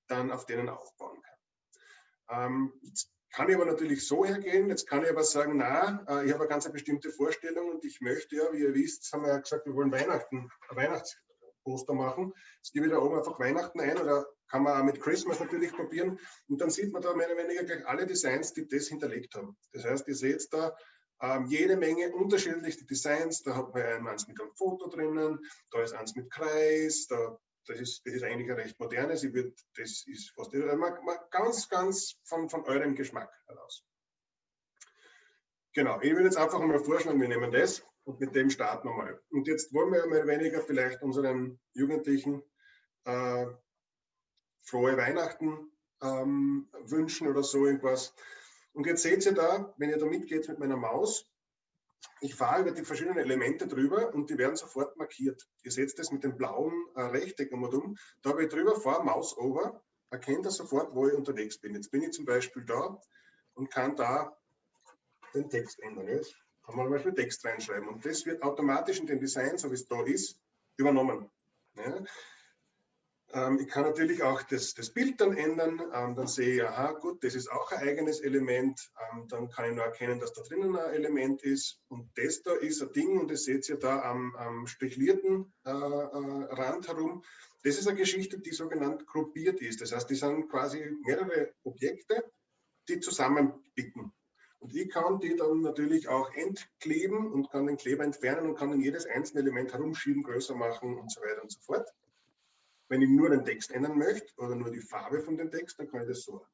dann auf denen aufbauen kann. Ähm, jetzt kann ich aber natürlich so hergehen, jetzt kann ich aber sagen, na, äh, ich habe eine ganz bestimmte Vorstellung und ich möchte ja, wie ihr wisst, haben wir ja gesagt, wir wollen Weihnachten, Weihnachtsposter machen. Jetzt gebe ich da oben einfach Weihnachten ein oder kann man auch mit Christmas natürlich probieren und dann sieht man da mehr oder weniger gleich alle Designs, die das hinterlegt haben. Das heißt, ihr seht da, ähm, jede Menge unterschiedlichste Designs. Da hat man eins mit einem Foto drinnen, da ist eins mit Kreis, da, das, ist, das ist eigentlich ein recht modernes. Ich würd, das ist fast ganz, ganz von, von eurem Geschmack heraus. Genau, ich würde jetzt einfach mal vorschlagen, wir nehmen das und mit dem starten wir mal. Und jetzt wollen wir mal weniger vielleicht unseren Jugendlichen äh, frohe Weihnachten ähm, wünschen oder so irgendwas. Und jetzt seht ihr da, wenn ihr da mitgeht mit meiner Maus, ich fahre über die verschiedenen Elemente drüber und die werden sofort markiert. Ihr seht das mit dem blauen äh, Rechteck um. Da habe ich drüber, fahre Maus over, erkennt er sofort, wo ich unterwegs bin. Jetzt bin ich zum Beispiel da und kann da den Text ändern. Jetzt kann man zum Beispiel Text reinschreiben und das wird automatisch in dem Design, so wie es da ist, übernommen. Ja? Ähm, ich kann natürlich auch das, das Bild dann ändern. Ähm, dann sehe ich, aha, gut, das ist auch ein eigenes Element. Ähm, dann kann ich nur erkennen, dass da drinnen ein Element ist. Und das da ist ein Ding, und das seht ihr da am, am strichlierten äh, äh, Rand herum. Das ist eine Geschichte, die sogenannt gruppiert ist. Das heißt, die sind quasi mehrere Objekte, die zusammenbicken. Und ich kann die dann natürlich auch entkleben und kann den Kleber entfernen und kann dann jedes einzelne Element herumschieben, größer machen und so weiter und so fort. Wenn ich nur den Text ändern möchte oder nur die Farbe von dem Text, dann kann ich das so.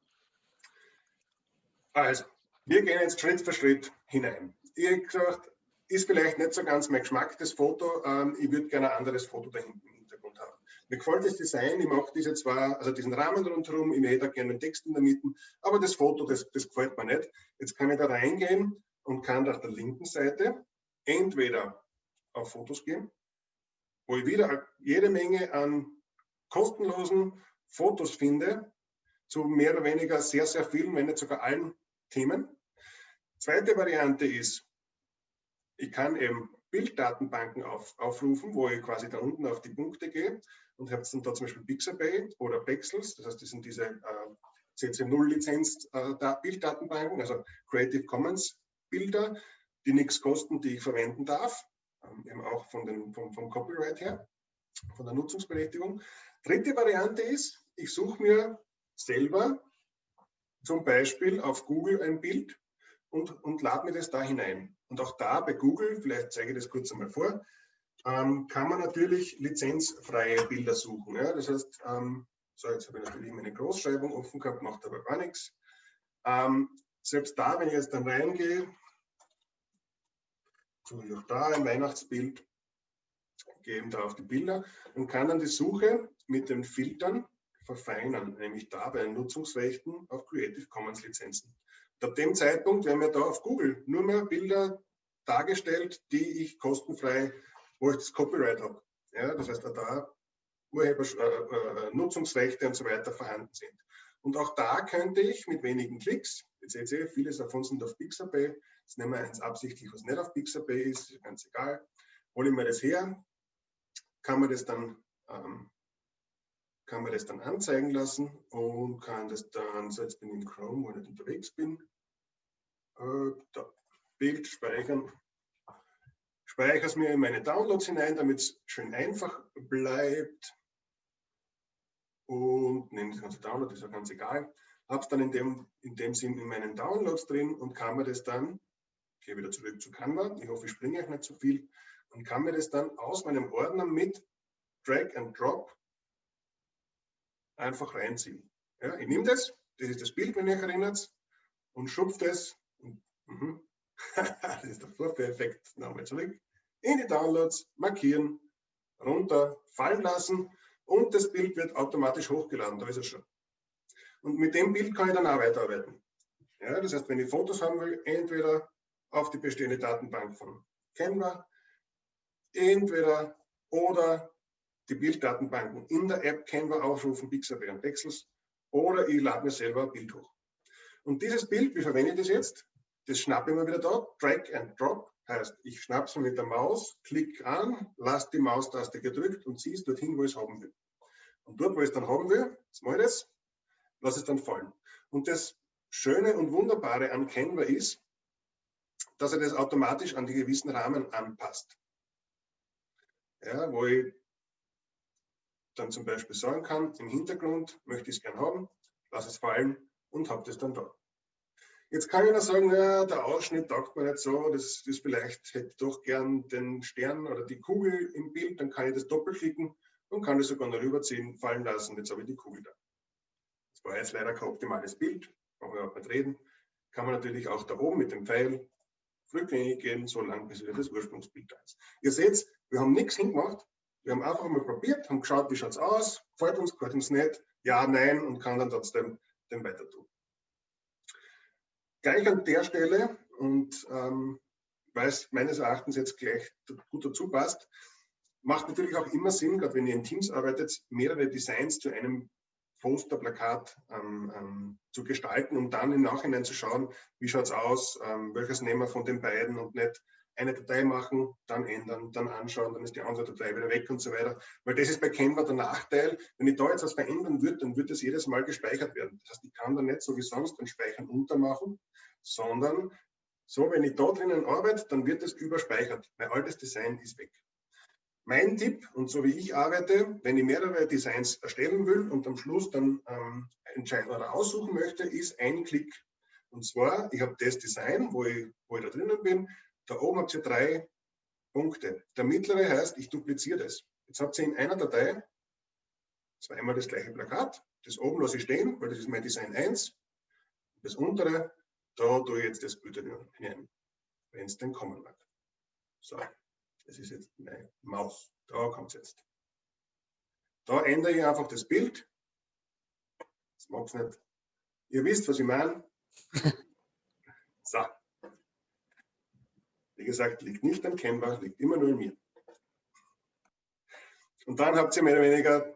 Also, wir gehen jetzt Schritt für Schritt hinein. Ich habe gesagt, ist vielleicht nicht so ganz mein Geschmack, das Foto. Ähm, ich würde gerne ein anderes Foto da hinten im Hintergrund haben. Mir gefällt das Design, ich mache diese zwar, also diesen Rahmen rundherum, ich hätte gerne den Text in der Mitte, aber das Foto, das, das gefällt mir nicht. Jetzt kann ich da reingehen und kann auf der linken Seite entweder auf Fotos gehen, wo ich wieder jede Menge an kostenlosen Fotos finde, zu mehr oder weniger sehr, sehr vielen, wenn nicht sogar allen Themen. Zweite Variante ist, ich kann eben Bilddatenbanken auf, aufrufen, wo ich quasi da unten auf die Punkte gehe und habe dann da zum Beispiel Pixabay oder Pexels, das heißt, das sind diese äh, CC0-Lizenz äh, also Creative Commons Bilder, die nichts kosten, die ich verwenden darf, ähm, eben auch von den, vom, vom Copyright her, von der Nutzungsberechtigung. Dritte Variante ist, ich suche mir selber zum Beispiel auf Google ein Bild und, und lade mir das da hinein. Und auch da bei Google, vielleicht zeige ich das kurz einmal vor, ähm, kann man natürlich lizenzfreie Bilder suchen. Ja? Das heißt, ähm, so jetzt habe ich natürlich meine Großschreibung offen gehabt, macht aber gar nichts. Ähm, selbst da, wenn ich jetzt dann reingehe, suche ich auch da ein Weihnachtsbild, gehe eben da auf die Bilder und kann dann die Suche mit den Filtern verfeinern, nämlich da bei den Nutzungsrechten auf Creative Commons Lizenzen. Und ab dem Zeitpunkt werden mir da auf Google nur mehr Bilder dargestellt, die ich kostenfrei, wo ich das Copyright habe. Ja, das heißt, da Urheber, äh, äh, Nutzungsrechte und so weiter vorhanden sind. Und auch da könnte ich mit wenigen Klicks, Jetzt seht ihr, vieles davon sind auf Pixabay. Jetzt nehmen wir eins absichtlich, was nicht auf Pixabay ist, ist ganz egal. Hole ich mir das her, kann man das dann ähm, kann man das dann anzeigen lassen und kann das dann, so jetzt bin ich im Chrome, wo ich nicht unterwegs bin, äh, da, Bild speichern, speichere es mir in meine Downloads hinein, damit es schön einfach bleibt. Und nehme das ganze Download, ist ja ganz egal, habe es dann in dem, in dem Sinn in meinen Downloads drin und kann mir das dann, ich gehe wieder zurück zu Canva, ich hoffe, ich springe euch nicht zu viel, und kann mir das dann aus meinem Ordner mit Drag and Drop einfach reinziehen. Ja, ich nehme das, das ist das Bild, wenn ihr euch erinnert, und schupfe das, und, uh das ist der Vorführeffekt, nochmal zurück, in die Downloads, markieren, runter, fallen lassen und das Bild wird automatisch hochgeladen, da ist es schon. Und mit dem Bild kann ich dann auch weiterarbeiten. Ja, das heißt, wenn ich Fotos haben will, entweder auf die bestehende Datenbank von Canva, entweder oder die Bilddatenbanken in der App Canva aufrufen, Pixabay und Pexels, oder ich lade mir selber ein Bild hoch. Und dieses Bild, wie verwende ich das jetzt? Das schnappe ich mir wieder da, Drag and Drop, heißt, ich schnappe es mit der Maus, klick an, lasse die Maustaste gedrückt und ziehe es dorthin, wo ich es haben will. Und dort, wo ich es dann haben will, jetzt mache ich das, lasse es dann fallen. Und das Schöne und Wunderbare an Canva ist, dass er das automatisch an die gewissen Rahmen anpasst. Ja, wo ich dann zum Beispiel sagen kann, im Hintergrund möchte ich es gern haben, lasse es fallen und habe das dann da. Jetzt kann ich noch sagen, ja, der Ausschnitt taugt mir nicht so, das, das vielleicht hätte ich doch gern den Stern oder die Kugel im Bild, dann kann ich das doppelklicken und kann das sogar noch rüberziehen, fallen lassen, jetzt habe ich die Kugel da. Das war jetzt leider kein optimales Bild, brauchen wir auch nicht reden. Kann man natürlich auch da oben mit dem Pfeil rückgängig gehen, so lange bis wieder das Ursprungsbild da ist. Ihr seht, wir haben nichts hingemacht, wir haben einfach mal probiert, haben geschaut, wie schaut es aus, gefällt uns, gefällt uns nicht, ja, nein und kann dann trotzdem den weiter tun. Gleich an der Stelle und ähm, weil es meines Erachtens jetzt gleich gut dazu passt, macht natürlich auch immer Sinn, gerade wenn ihr in Teams arbeitet, mehrere Designs zu einem Poster, Plakat ähm, ähm, zu gestalten, um dann im Nachhinein zu schauen, wie schaut es aus, ähm, welches nehmen wir von den beiden und nicht eine Datei machen, dann ändern, dann anschauen, dann ist die andere Datei wieder weg und so weiter. Weil das ist bei Canva der Nachteil. Wenn ich da jetzt was verändern würde, dann wird das jedes Mal gespeichert werden. Das heißt, ich kann da nicht so wie sonst den Speichern untermachen, sondern so, wenn ich da drinnen arbeite, dann wird es überspeichert. Mein altes Design ist weg. Mein Tipp, und so wie ich arbeite, wenn ich mehrere Designs erstellen will und am Schluss dann ähm, entscheiden oder aussuchen möchte, ist ein Klick. Und zwar, ich habe das Design, wo ich, wo ich da drinnen bin, da oben habt ihr drei Punkte. Der mittlere heißt, ich dupliziere das. Jetzt habt ihr in einer Datei zweimal das gleiche Plakat. Das oben lasse ich stehen, weil das ist mein Design 1. Das untere, da tue ich jetzt das Bild hinein, wenn es denn kommen mag. So, das ist jetzt meine Maus. Da kommt es jetzt. Da ändere ich einfach das Bild. Das mag es nicht. Ihr wisst, was ich meine. So. Wie gesagt, liegt nicht am Canva, liegt immer nur in mir. Und dann habt ihr mehr oder weniger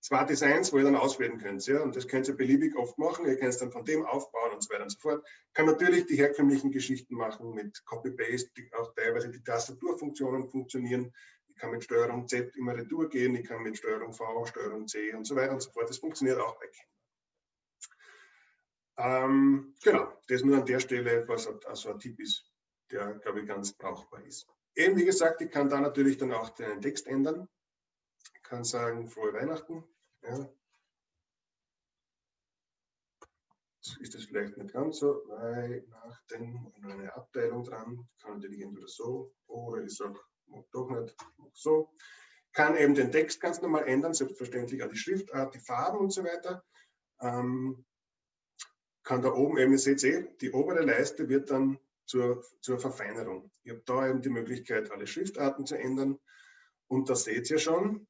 zwei Designs, wo ihr dann auswählen könnt. Ja? Und das könnt ihr beliebig oft machen. Ihr könnt es dann von dem aufbauen und so weiter und so fort. Kann natürlich die herkömmlichen Geschichten machen mit Copy-Paste, auch teilweise die Tastaturfunktionen funktionieren. Ich kann mit Steuerung Z immer retour gehen, ich kann mit Steuerung V, Steuerung C und so weiter und so fort. Das funktioniert auch bei Canva. Ähm, genau, das nur an der Stelle, was also ein Tipp ist, der, glaube ich, ganz brauchbar ist. Eben, wie gesagt, ich kann da natürlich dann auch den Text ändern. Ich kann sagen, frohe Weihnachten. Ja. Ist das vielleicht nicht ganz so, weil nach dem eine Abteilung dran, kann natürlich entweder so oder ich sage, doch nicht, so. Kann eben den Text ganz normal ändern, selbstverständlich auch die Schriftart, die Farben und so weiter. Ähm, kann da oben eben, ihr seht eh, die obere Leiste wird dann zur, zur Verfeinerung. Ich habe da eben die Möglichkeit, alle Schriftarten zu ändern. Und da seht ihr schon,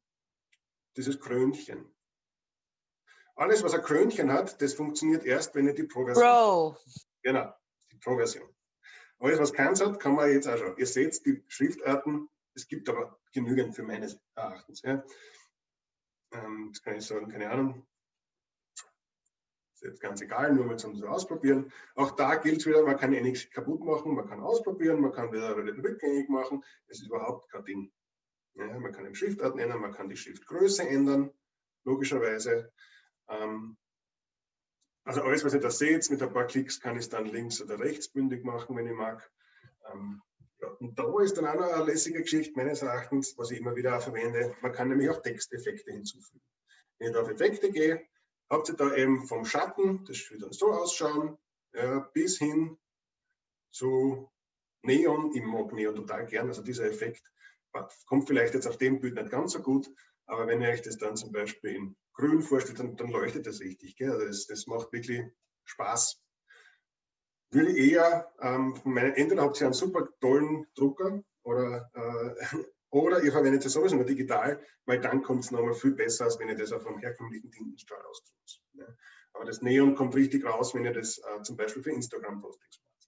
dieses Krönchen. Alles, was ein Krönchen hat, das funktioniert erst, wenn ihr die Pro-Version Pro. Genau, die Pro-Version. Alles, was keins hat, kann man jetzt auch schon. Ihr seht die Schriftarten, es gibt aber genügend für meines Erachtens. Ja. Ähm, jetzt kann ich sagen, keine Ahnung, ist jetzt ganz egal, nur mal zum ausprobieren. Auch da gilt es wieder, man kann eh nichts kaputt machen, man kann ausprobieren, man kann wieder rückgängig machen. Das ist überhaupt kein Ding. Ja, man kann den Schriftart nennen, man kann die Schriftgröße ändern, logischerweise. Ähm, also alles, was ihr da seht, mit ein paar Klicks kann ich es dann links oder rechts bündig machen, wenn ich mag. Ähm, ja, und da ist dann auch noch eine lässige Geschichte meines Erachtens, was ich immer wieder verwende. Man kann nämlich auch Texteffekte hinzufügen. Wenn ich da auf Effekte gehe, habt ihr da eben vom Schatten, das wird dann so ausschauen, ja, bis hin zu Neon. Ich mag Neon total gern, also dieser Effekt kommt vielleicht jetzt auf dem Bild nicht ganz so gut, aber wenn ihr euch das dann zum Beispiel in grün vorstellt, dann, dann leuchtet das richtig. Gell? Also das, das macht wirklich Spaß. Würde eher ähm, von meinen entweder habt ihr einen super tollen Drucker oder, äh, oder ihr verwendet es sowieso nur digital, weil dann kommt es nochmal viel besser, als wenn ihr das auf einem herkömmlichen Tintenstrahl austut. Ja? Aber das Neon kommt richtig raus, wenn ihr das äh, zum Beispiel für Instagram-Postings macht.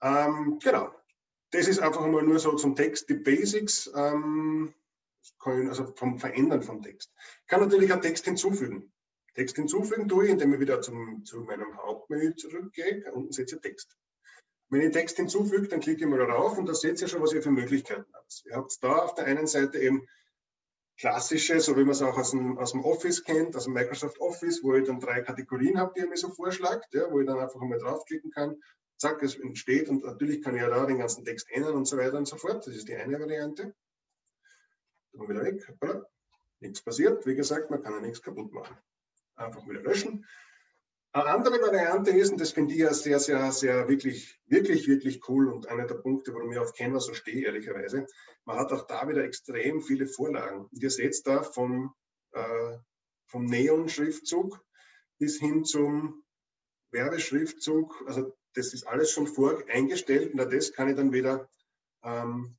Ähm, genau, das ist einfach mal nur so zum Text, die Basics, ähm, also vom Verändern vom Text. Ich kann natürlich einen Text hinzufügen. Text hinzufügen tue ich, indem ich wieder zum, zu meinem Hauptmenü zurückgehe, unten setze Text. Wenn ich Text hinzufüge, dann klicke ich mal darauf und da seht ihr schon, was ihr für Möglichkeiten habt. Ihr habt da auf der einen Seite eben klassische, so wie man es auch aus dem, aus dem Office kennt, aus dem Microsoft Office, wo ich dann drei Kategorien habe, die ihr mir so vorschlagt, ja, wo ich dann einfach einmal draufklicken kann zack, es entsteht und natürlich kann ich ja da den ganzen Text ändern und so weiter und so fort. Das ist die eine Variante. Dann wieder weg. Nichts passiert. Wie gesagt, man kann ja nichts kaputt machen. Einfach wieder löschen. Eine andere Variante ist, und das finde ich ja sehr, sehr, sehr wirklich, wirklich, wirklich cool und einer der Punkte, warum ich auf Canva so stehe, ehrlicherweise. Man hat auch da wieder extrem viele Vorlagen. Und ihr seht da vom, äh, vom Neon-Schriftzug bis hin zum Werbeschriftzug, also das ist alles schon voreingestellt und das kann ich dann wieder, ähm,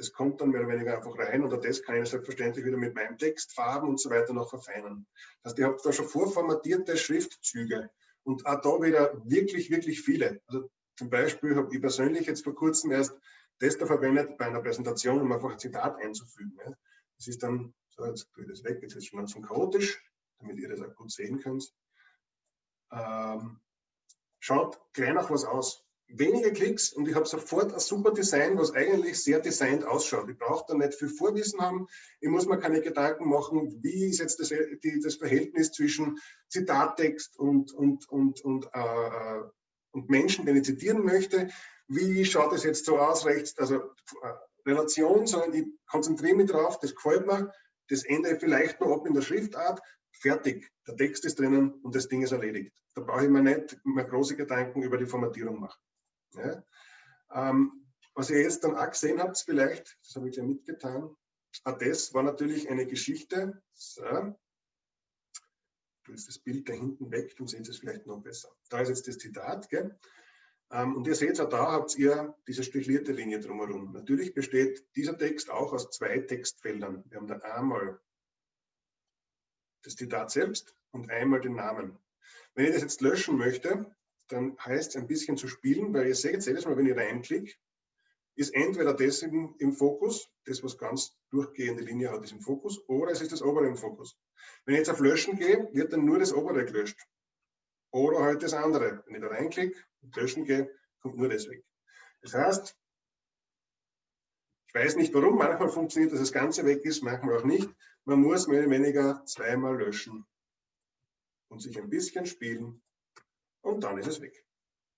das kommt dann mehr oder weniger einfach rein oder das kann ich selbstverständlich wieder mit meinem Text, Farben und so weiter noch verfeinern. Das heißt, ihr habt da schon vorformatierte Schriftzüge und auch da wieder wirklich, wirklich viele. Also zum Beispiel habe ich persönlich jetzt vor kurzem erst da verwendet bei einer Präsentation, um einfach ein Zitat einzufügen. Das ist dann, so jetzt tue ich das weg, jetzt ist es schon ganz chaotisch, damit ihr das auch gut sehen könnt. Ähm, schaut gleich nach was aus. Wenige Klicks und ich habe sofort ein super Design, was eigentlich sehr designt ausschaut. Ich brauche da nicht viel Vorwissen haben. Ich muss mir keine Gedanken machen, wie ist jetzt das, die, das Verhältnis zwischen Zitattext und, und, und, und, äh, äh, und Menschen, den ich zitieren möchte. Wie schaut es jetzt so aus, rechts, also äh, Relation, sondern ich konzentriere mich drauf, das gefällt mir, das ändere ich vielleicht noch ab in der Schriftart, fertig. Der Text ist drinnen und das Ding ist erledigt. Da brauche ich mir nicht mehr große Gedanken über die Formatierung machen. Ja? Ähm, was ihr jetzt dann auch gesehen habt, vielleicht, das habe ich ja mitgetan, auch das war natürlich eine Geschichte. So. Jetzt das Bild da hinten weg, dann seht es vielleicht noch besser. Da ist jetzt das Zitat. Gell? Ähm, und ihr seht auch da habt ihr diese stichlierte Linie drumherum. Natürlich besteht dieser Text auch aus zwei Textfeldern. Wir haben da einmal das Zitat selbst und einmal den Namen. Wenn ich das jetzt löschen möchte, dann heißt es ein bisschen zu spielen, weil ihr seht jedes Mal, wenn ich reinklicke, ist entweder das im, im, Fokus, das was ganz durchgehende Linie hat, ist im Fokus, oder es ist das obere im Fokus. Wenn ich jetzt auf Löschen gehe, wird dann nur das obere gelöscht. Oder halt das andere. Wenn ich da reinklicke und löschen gehe, kommt nur das weg. Das heißt, ich weiß nicht warum, manchmal funktioniert, dass das Ganze weg ist, manchmal auch nicht. Man muss mehr oder weniger zweimal löschen und sich ein bisschen spielen und dann ist es weg.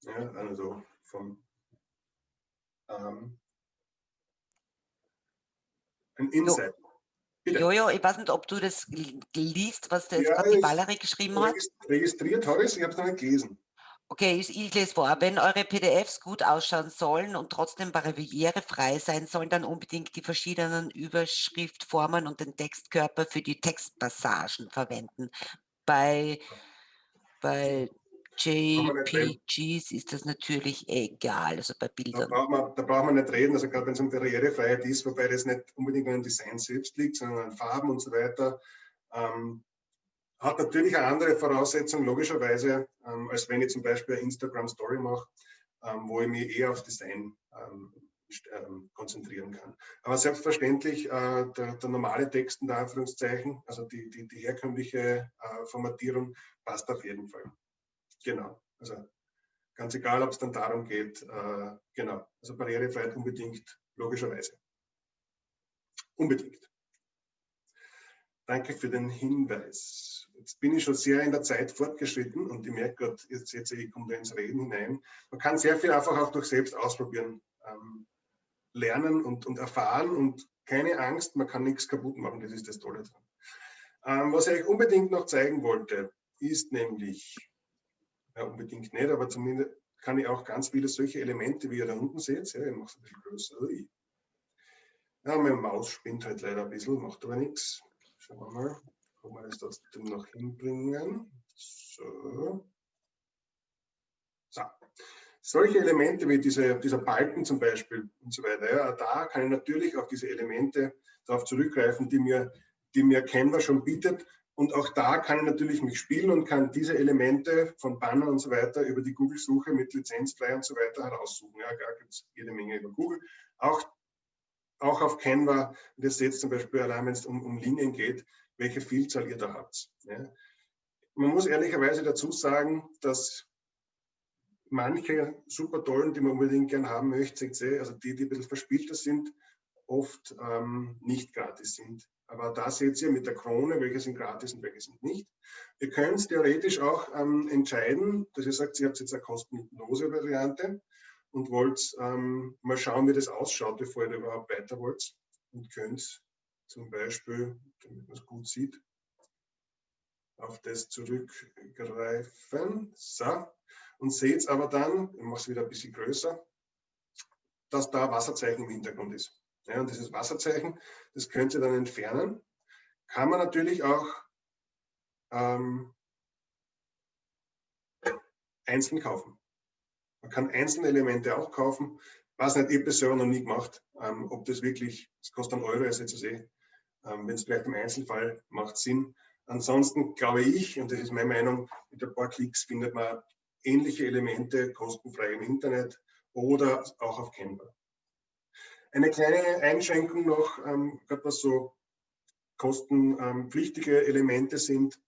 Ja, also vom ähm, ein Insight. Bitte. Jojo, ich weiß nicht, ob du das liest, was jetzt ja, die Valerie geschrieben hat. Registriert habe ich es, ich habe es noch nicht gelesen. Okay, ich, ich, lese vor. Wenn eure PDFs gut ausschauen sollen und trotzdem barrierefrei sein sollen, dann unbedingt die verschiedenen Überschriftformen und den Textkörper für die Textpassagen verwenden. Bei, bei JPGs ist das natürlich egal, also bei Bildern. Da braucht man, da braucht man nicht reden, also gerade wenn es um Barrierefreiheit ist, wobei das nicht unbedingt an Design selbst liegt, sondern an Farben und so weiter. Ähm, hat natürlich eine andere Voraussetzung, logischerweise, ähm, als wenn ich zum Beispiel eine Instagram-Story mache, ähm, wo ich mich eher auf Design ähm, ähm, konzentrieren kann. Aber selbstverständlich äh, der, der, normale Text unter Anführungszeichen, also die, die, die herkömmliche äh, Formatierung, passt auf jeden Fall. Genau. Also ganz egal, ob es dann darum geht, äh, genau. Also Barrierefreiheit unbedingt, logischerweise. Unbedingt. Danke für den Hinweis. Jetzt bin ich schon sehr in der Zeit fortgeschritten und ich merke gerade, jetzt, jetzt ich komme da ins Reden hinein. Man kann sehr viel einfach auch durch selbst ausprobieren, ähm, lernen und, und erfahren und keine Angst, man kann nichts kaputt machen, das ist das Tolle dran. Ähm, was ich euch unbedingt noch zeigen wollte, ist nämlich, ja unbedingt nicht, aber zumindest kann ich auch ganz viele solche Elemente, wie ihr da unten seht, ja, ich mache es ein bisschen größer. Ja, meine Maus spinnt halt leider ein bisschen, macht aber nichts. Schauen wir mal, ob wir das trotzdem noch hinbringen. So. so. Solche Elemente wie diese, dieser Balken zum Beispiel und so weiter, ja, da kann ich natürlich auf diese Elemente darauf zurückgreifen, die mir, die mir Canva schon bietet. Und auch da kann ich natürlich mich spielen und kann diese Elemente von Banner und so weiter über die Google-Suche mit lizenzfrei und so weiter heraussuchen. Ja, da gibt es jede Menge über Google. Auch auch auf Canva, das seht zum Beispiel allein, wenn es um, um Linien geht, welche Vielzahl ihr da habt. Ja. Man muss ehrlicherweise dazu sagen, dass manche super tollen, die man unbedingt gern haben möchte, also die, die ein bisschen verspielter sind, oft ähm, nicht gratis sind. Aber da seht ihr mit der Krone, welche sind gratis und welche sind nicht. Ihr könnt theoretisch auch ähm, entscheiden, dass ihr sagt, ihr habt jetzt eine kostenlose Variante und wollt ähm, mal schauen, wie das ausschaut, bevor ihr überhaupt weiter wollt und könnt zum Beispiel, damit man es gut sieht, auf das zurückgreifen. So. Und seht aber dann, ich mache es wieder ein bisschen größer, dass da Wasserzeichen im Hintergrund ist. Ja, und dieses Wasserzeichen, das könnt ihr dann entfernen. Kann man natürlich auch ähm, einzeln kaufen. Man kann einzelne Elemente auch kaufen. Was nicht, ich persönlich noch nie gemacht, ähm, ob das wirklich, es kostet einen Euro, ist jetzt zu sehen. Ähm, Wenn es vielleicht im Einzelfall macht Sinn. Ansonsten glaube ich, und das ist meine Meinung, mit ein paar Klicks findet man ähnliche Elemente kostenfrei im Internet oder auch auf Canva. Eine kleine Einschränkung noch, ähm, gerade was so kostenpflichtige Elemente sind,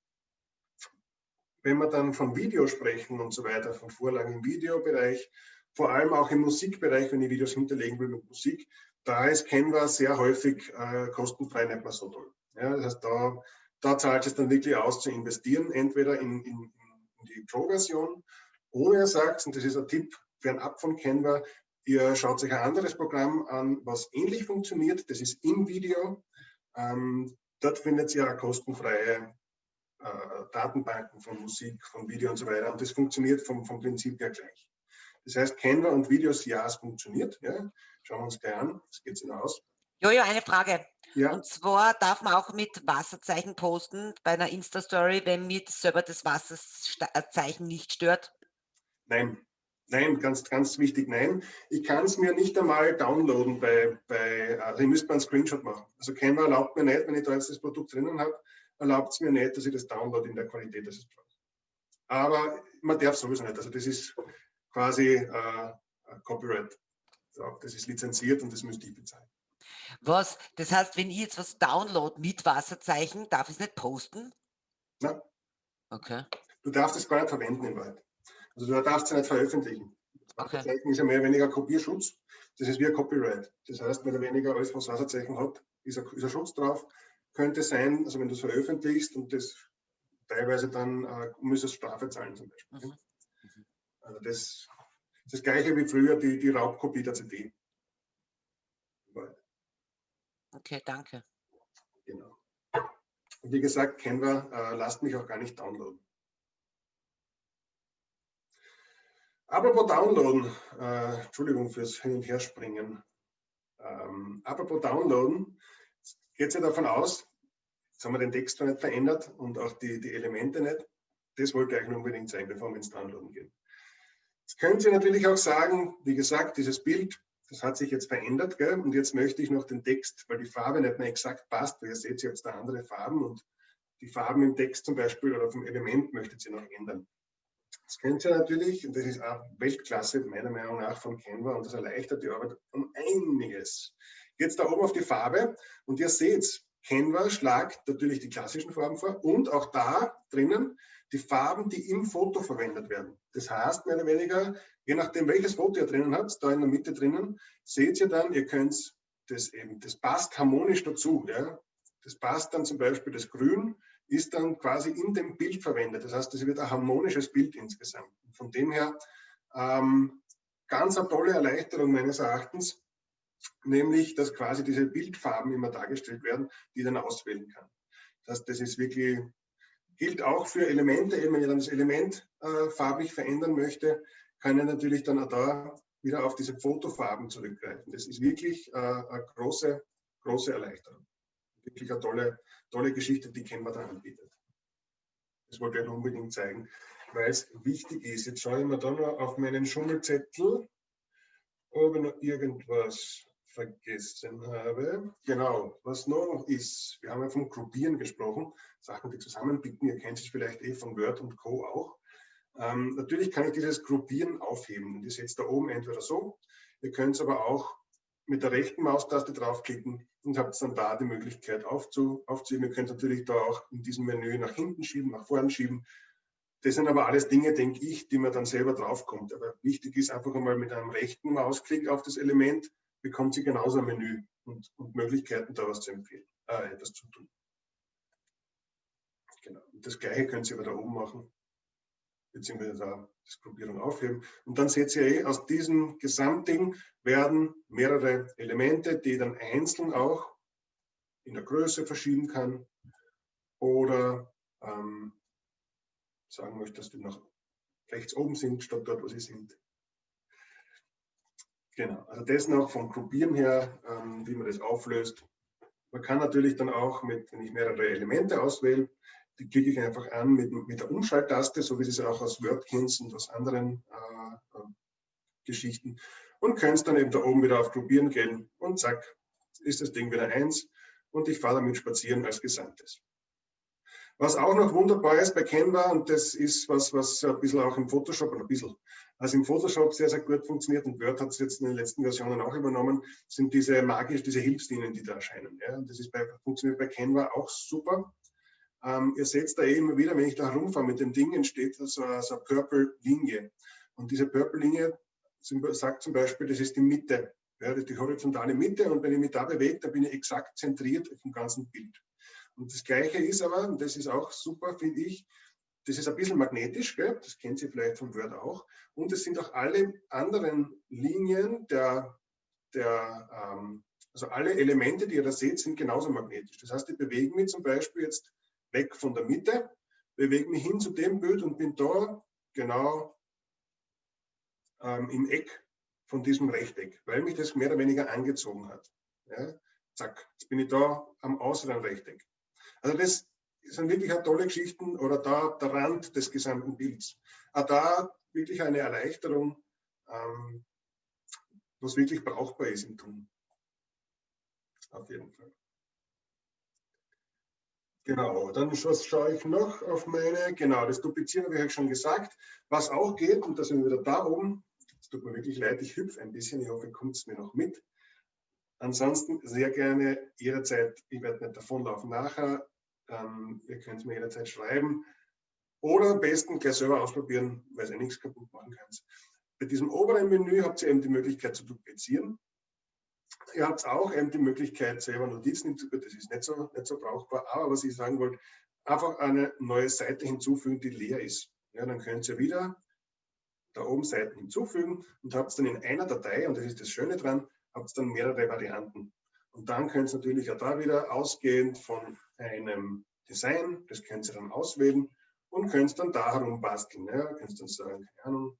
wenn wir dann von Video sprechen und so weiter, von Vorlagen im Videobereich, vor allem auch im Musikbereich, wenn ich Videos hinterlegen will mit Musik, da ist Canva sehr häufig äh, kostenfrei nicht mehr so toll. Ja, das heißt, da, da zahlt es dann wirklich aus zu investieren, entweder in, in, in die Pro-Version oder ihr sagt, und das ist ein Tipp fernab von Canva, ihr schaut sich ein anderes Programm an, was ähnlich funktioniert, das ist InVideo. Ähm, dort findet ihr kostenfreie äh, Datenbanken von Musik, von Video und so weiter. Und das funktioniert vom, vom Prinzip her gleich. Das heißt, Canva und Videos, ja, es funktioniert. Ja. Schauen wir uns gleich an. Das geht sich aus. Jojo, eine Frage. Ja. Und zwar darf man auch mit Wasserzeichen posten bei einer Insta-Story, wenn mir selber das Wasserzeichen nicht stört? Nein, Nein, ganz, ganz wichtig, nein. Ich kann es mir nicht einmal downloaden bei, bei also ich müsste mal einen Screenshot machen. Also Canva erlaubt mir nicht, wenn ich da jetzt das Produkt drinnen habe, erlaubt es mir nicht, dass ich das download in der Qualität, das ist Aber man darf sowieso nicht. Also das ist quasi äh, Copyright. Das ist lizenziert und das müsste ich bezahlen. Was? Das heißt, wenn ich jetzt was download mit Wasserzeichen, darf ich es nicht posten? Nein. Okay. Du darfst es gar nicht verwenden in Wahrheit. Also du darfst es nicht veröffentlichen. Wasserzeichen okay. ist ja mehr oder weniger Kopierschutz. Das ist wie ein Copyright. Das heißt, mehr oder weniger alles, was Wasserzeichen hat, ist ein, ist ein Schutz drauf könnte sein, also wenn du es veröffentlichst und das teilweise dann äh, müsstest Strafe zahlen zum Beispiel. Mhm. Also das, ist das gleiche wie früher die, die Raubkopie der CD. Okay, danke. Genau. Und wie gesagt, Canva äh, lasst mich auch gar nicht downloaden. Apropos Downloaden, äh, Entschuldigung fürs Hin- und Herspringen. Ähm, apropos Downloaden, geht ja davon aus, jetzt haben wir den Text zwar nicht verändert und auch die, die Elemente nicht. Das wollte ich euch unbedingt zeigen, bevor wir ins Downloaden gehen. Jetzt können Sie natürlich auch sagen, wie gesagt, dieses Bild, das hat sich jetzt verändert, gell? und jetzt möchte ich noch den Text, weil die Farbe nicht mehr exakt passt, weil ihr seht jetzt da andere Farben und die Farben im Text zum Beispiel oder vom Element möchtet ihr noch ändern. Das könnt ihr natürlich, und das ist auch Weltklasse meiner Meinung nach von Canva und das erleichtert die Arbeit um einiges. Jetzt da oben auf die Farbe und ihr seht, Canva schlagt natürlich die klassischen Farben vor und auch da drinnen die Farben, die im Foto verwendet werden. Das heißt, mehr oder weniger, je nachdem, welches Foto ihr drinnen habt, da in der Mitte drinnen, seht ihr dann, ihr könnt das eben, das passt harmonisch dazu. Ja? Das passt dann zum Beispiel, das Grün ist dann quasi in dem Bild verwendet. Das heißt, es wird ein harmonisches Bild insgesamt. Von dem her ähm, ganz eine tolle Erleichterung meines Erachtens, nämlich, dass quasi diese Bildfarben immer dargestellt werden, die dann auswählen kann. Das, das ist wirklich, gilt auch für Elemente, wenn ich dann das Element äh, farblich verändern möchte, kann ich natürlich dann auch da wieder auf diese Fotofarben zurückgreifen. Das ist wirklich äh, eine große, große Erleichterung. Wirklich eine tolle, tolle Geschichte, die Canva da anbietet. Das wollte ich unbedingt zeigen, weil es wichtig ist. Jetzt schaue ich mir da noch auf meinen Schummelzettel, ob ich noch irgendwas vergessen habe. Genau, was noch ist, wir haben ja vom Gruppieren gesprochen, Sachen, die zusammenbinden, ihr kennt es vielleicht eh von Word und Co. auch. Ähm, natürlich kann ich dieses Gruppieren aufheben. Und ihr seht da oben entweder so, ihr könnt es aber auch mit der rechten Maustaste draufklicken und habt dann da die Möglichkeit aufzu, aufzuheben. Ihr könnt natürlich da auch in diesem Menü nach hinten schieben, nach vorne schieben. Das sind aber alles Dinge, denke ich, die man dann selber draufkommt. Aber wichtig ist einfach einmal mit einem rechten Mausklick auf das Element bekommt sie genauso ein Menü und, und Möglichkeiten, da was zu empfehlen, äh, etwas zu tun. Genau. Und das gleiche können Sie aber da oben machen, beziehungsweise da das Gruppierung aufheben. Und dann seht ihr eh, aus diesem Gesamtding werden mehrere Elemente, die dann einzeln auch in der Größe verschieben kann oder ähm, sagen möchte, dass die noch rechts oben sind, statt dort, wo sie sind. Genau, also das noch vom Gruppieren her, ähm, wie man das auflöst. Man kann natürlich dann auch, mit, wenn ich mehrere Elemente auswähle, die klicke ich einfach an mit, mit der Umschalttaste, so wie Sie es auch aus Word kennt und aus anderen äh, äh, Geschichten. Und könnt dann eben da oben wieder auf Gruppieren gehen und zack, ist das Ding wieder eins und ich fahre damit spazieren als Gesamtes. Was auch noch wunderbar ist bei Canva, und das ist was, was ein bisschen auch im Photoshop, ein bisschen, also im Photoshop sehr, sehr gut funktioniert und Word hat es jetzt in den letzten Versionen auch übernommen, sind diese magisch, diese Hilfslinien, die da erscheinen. Ja. Und das ist bei, funktioniert bei Canva auch super. Ähm, ihr seht da eh immer wieder, wenn ich da herumfahre mit dem Ding, entsteht so, so eine Purple-Linie. Und diese Purple-Linie sagt zum Beispiel, das ist die Mitte. Ja, die horizontale Mitte und wenn ich mich da bewege, dann bin ich exakt zentriert auf dem ganzen Bild. Und das Gleiche ist aber, und das ist auch super, finde ich, das ist ein bisschen magnetisch, gell? das kennen Sie vielleicht vom Word auch. Und es sind auch alle anderen Linien der, der ähm, also alle Elemente, die ihr da seht, sind genauso magnetisch. Das heißt, ich bewege mich zum Beispiel jetzt weg von der Mitte, bewege mich hin zu dem Bild und bin da genau ähm, im Eck von diesem Rechteck, weil mich das mehr oder weniger angezogen hat. Ja? Zack, jetzt bin ich da am äußeren Rechteck. Also das sind wirklich tolle Geschichten oder da der Rand des gesamten Bilds. Auch da wirklich eine Erleichterung, ähm, was wirklich brauchbar ist im Tun. Auf jeden Fall. Genau, dann schaue ich noch auf meine, genau, das Duplizieren habe ich euch schon gesagt. Was auch geht, und da sind wir wieder da oben, es tut mir wirklich leid, ich hüpfe ein bisschen, ich hoffe, kommt es mir noch mit. Ansonsten sehr gerne jederzeit, ich werde nicht davonlaufen nachher, ähm, ihr könnt mir jederzeit schreiben oder am besten gleich selber ausprobieren, weil ihr nichts kaputt machen könnt. Bei diesem oberen Menü habt ihr eben die Möglichkeit zu duplizieren. Ihr habt auch eben die Möglichkeit, selber Notizen hinzufügen. Das ist nicht so, nicht so brauchbar. Aber was ich sagen wollte, einfach eine neue Seite hinzufügen, die leer ist. Ja, dann könnt ihr wieder da oben Seiten hinzufügen und habt dann in einer Datei, und das ist das Schöne dran, habt dann mehrere Varianten. Und dann könnt ihr natürlich auch da wieder ausgehend von einem Design, das könnt ihr dann auswählen und könnt dann da herum basteln. Ja, könnt dann sagen, keine Ahnung,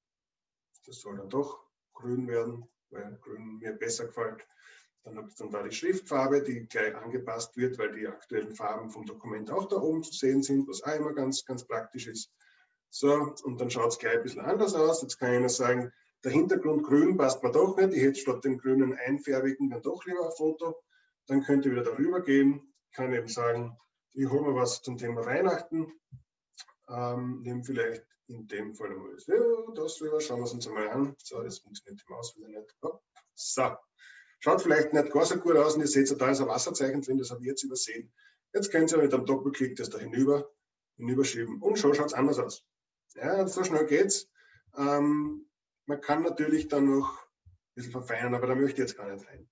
das soll dann doch grün werden, weil grün mir besser gefällt. Dann ihr dann da die Schriftfarbe, die gleich angepasst wird, weil die aktuellen Farben vom Dokument auch da oben zu sehen sind, was auch immer ganz, ganz praktisch ist. So, und dann schaut es gleich ein bisschen anders aus. Jetzt kann ich nur sagen, der Hintergrund grün passt mir doch nicht. Ich hätte statt dem grünen einfärbigen dann doch lieber ein Foto. Dann könnt ihr wieder darüber gehen. Ich kann eben sagen, ich hole mir was zum Thema Weihnachten. Ähm, nehme vielleicht in dem Fall einmal ja, das rüber, schauen wir uns einmal an. So, das funktioniert die Maus wieder nicht. So, schaut vielleicht nicht gar so gut aus und ihr seht, da ist ein Wasserzeichen drin, das habe ich jetzt übersehen. Jetzt könnt ihr mit einem Doppelklick das da hinüber, hinüberschieben und schon schaut es anders aus. Ja, so schnell geht's. Ähm, man kann natürlich dann noch ein bisschen verfeinern, aber da möchte ich jetzt gar nicht rein.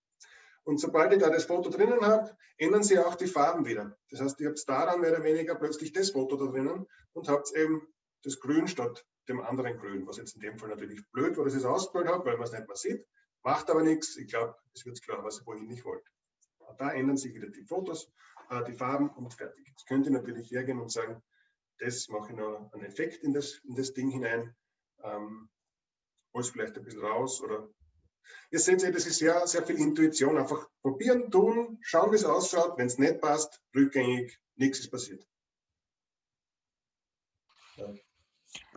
Und sobald ich da das Foto drinnen habe, ändern sich auch die Farben wieder. Das heißt, ihr habt da dann mehr oder weniger plötzlich das Foto da drinnen und habt eben das Grün statt dem anderen Grün, was jetzt in dem Fall natürlich blöd war, dass ich es ausgeholt habe, weil man es nicht mehr sieht. Macht aber nichts. Ich glaube, es wird klar, was ich wohin nicht wollte. Da ändern sich wieder die Fotos, äh, die Farben und fertig. Jetzt könnt ihr natürlich hergehen und sagen, das mache ich noch einen Effekt in das, in das Ding hinein, ähm, hol es vielleicht ein bisschen raus oder Ihr seht, das ist sehr, sehr viel Intuition. Einfach probieren, tun, schauen, wie es ausschaut. Wenn es nicht passt, rückgängig, nichts ist passiert. Ja.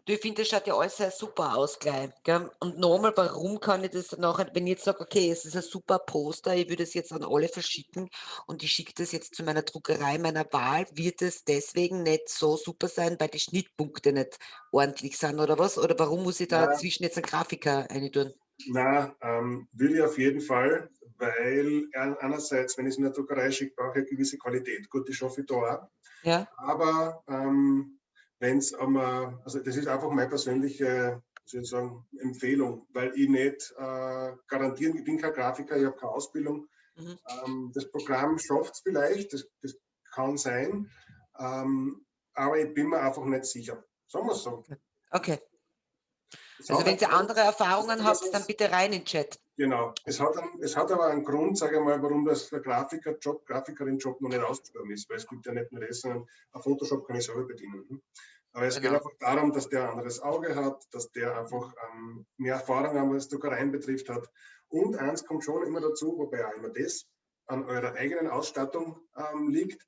Du, ich finde, das schaut ja alles sehr super aus gleich. Gell? Und nochmal, warum kann ich das nachher, wenn ich jetzt sage, okay, es ist ein super Poster, ich würde es jetzt an alle verschicken und ich schicke das jetzt zu meiner Druckerei meiner Wahl, wird es deswegen nicht so super sein, weil die Schnittpunkte nicht ordentlich sind oder was? Oder warum muss ich da ja. zwischen jetzt einen Grafiker reintun? Na, ähm, will ich auf jeden Fall, weil einerseits, wenn ich es in der Druckerei schicke, brauche ich eine gewisse Qualität. Gut, die schaffe ich da auch. Ja. Aber ähm, wenn es einmal, also das ist einfach meine persönliche sozusagen Empfehlung, weil ich nicht äh, garantieren, ich bin kein Grafiker, ich habe keine Ausbildung. Mhm. Ähm, das Programm schafft es vielleicht, das, das, kann sein, ähm, aber ich bin mir einfach nicht sicher. Sagen wir es so. Okay. Also wenn Sie andere Erfahrungen habt, dann bitte rein in den Chat. Genau. Es hat, es hat aber einen Grund, sage ich mal, warum das der Grafiker-Job, Grafikerin-Job noch nicht ausgesprochen ist, weil es gibt ja nicht nur das, sondern ein Photoshop kann ich selber bedienen. Aber es genau. geht einfach darum, dass der ein anderes Auge hat, dass der einfach ähm, mehr Erfahrung was Druckereien betrifft hat. Und eins kommt schon immer dazu, wobei auch immer das an eurer eigenen Ausstattung ähm, liegt.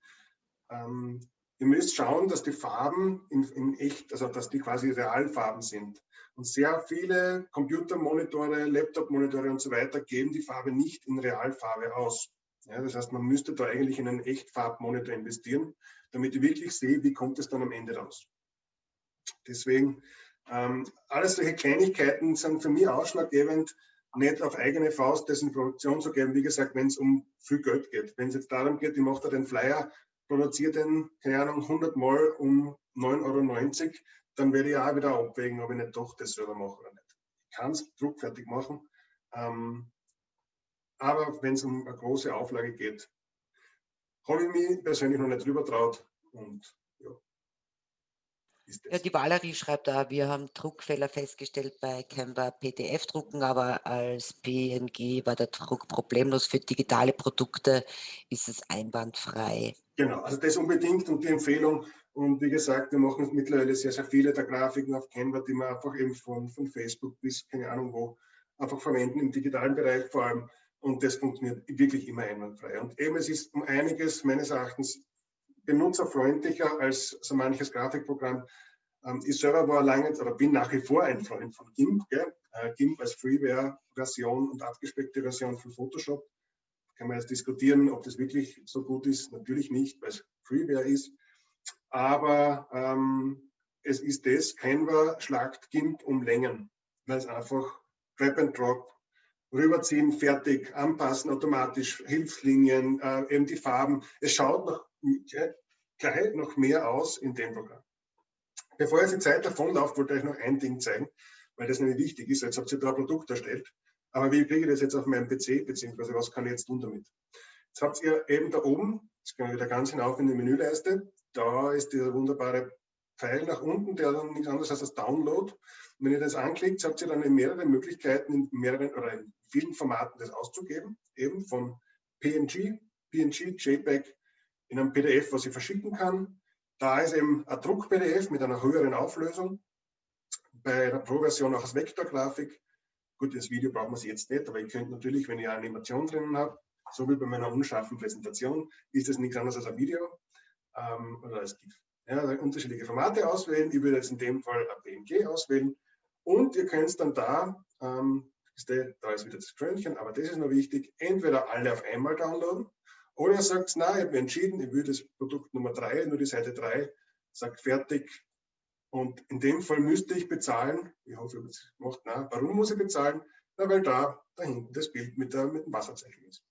Ähm, ihr müsst schauen, dass die Farben in, in echt, also dass die quasi Realfarben sind. Und sehr viele Computermonitore, Laptop-Monitore und so weiter geben die Farbe nicht in Realfarbe aus. Ja, das heißt, man müsste da eigentlich in einen Echtfarbmonitor investieren, damit ich wirklich sehe, wie kommt es dann am Ende raus. Deswegen, ähm, alles solche Kleinigkeiten sind für mich ausschlaggebend, nicht auf eigene Faust das in Produktion zu geben, wie gesagt, wenn es um viel Geld geht. Wenn es jetzt darum geht, ich mache da den Flyer, produziere den, keine Ahnung, 100 Mal um 9,90 Euro, dann werde ich auch wieder abwägen, ob ich nicht doch das selber mache oder nicht. Ich kann es druckfertig machen, ähm, aber wenn es um eine große Auflage geht, habe ich mich persönlich noch nicht drüber traut und ja. Ja, die Valerie schreibt da, wir haben Druckfehler festgestellt bei Canva PDF-Drucken, aber als PNG war der Druck problemlos. Für digitale Produkte ist es einwandfrei. Genau, also das unbedingt und die Empfehlung, und wie gesagt, wir machen mittlerweile sehr, sehr viele der Grafiken auf Canva, die wir einfach eben von, von Facebook bis keine Ahnung wo einfach verwenden, im digitalen Bereich vor allem. Und das funktioniert wirklich immer einwandfrei. Und eben, es ist um einiges meines Erachtens benutzerfreundlicher als so manches Grafikprogramm. Ähm, ich selber war lange oder bin nach wie vor ein Freund von GIMP. Äh, GIMP als Freeware-Version und abgespeckte Version von Photoshop. Kann man jetzt diskutieren, ob das wirklich so gut ist. Natürlich nicht, weil es Freeware ist aber ähm, es ist das, Canva schlagt GIMP um Längen, weil es einfach Grab and Drop, rüberziehen, fertig, anpassen automatisch, Hilfslinien, äh, eben die Farben. Es schaut noch gleich noch mehr aus in dem Programm. Bevor jetzt die Zeit davonläuft, wollte ich euch noch ein Ding zeigen, weil das nämlich wichtig ist. Jetzt habt ihr da ein Produkt erstellt, aber wie kriege ich das jetzt auf meinem PC, beziehungsweise was kann ich jetzt tun damit? Jetzt habt ihr eben da oben, jetzt gehen wir wieder ganz hinauf in die Menüleiste, da ist dieser wunderbare Pfeil nach unten, der dann nichts anderes als das Download. Und wenn ihr das anklickt, habt ihr dann in mehrere Möglichkeiten, in mehreren oder in vielen Formaten das auszugeben, eben von PNG, PNG, JPEG in einem PDF, was ich verschicken kann. Da ist eben ein Druck-PDF mit einer höheren Auflösung. Bei der Pro-Version auch als Vektorgrafik. Gut, das Video braucht man es jetzt nicht, aber ihr könnt natürlich, wenn ihr eine Animation drinnen habt, so wie bei meiner unscharfen Präsentation, ist das nichts anderes als ein Video ähm, oder als GIF. Ja, unterschiedliche Formate auswählen. Ich würde jetzt in dem Fall ein PNG auswählen. Und ihr könnt dann da, ähm, da ist wieder das Krönchen, aber das ist noch wichtig, entweder alle auf einmal downloaden oder ihr sagt, na, ich habe entschieden, ich will das Produkt Nummer 3, nur die Seite 3, sagt fertig Und in dem Fall müsste ich bezahlen. Ich hoffe, es macht na. Warum muss ich bezahlen? Na, weil da, da hinten das Bild mit, der, mit dem Wasserzeichen ist.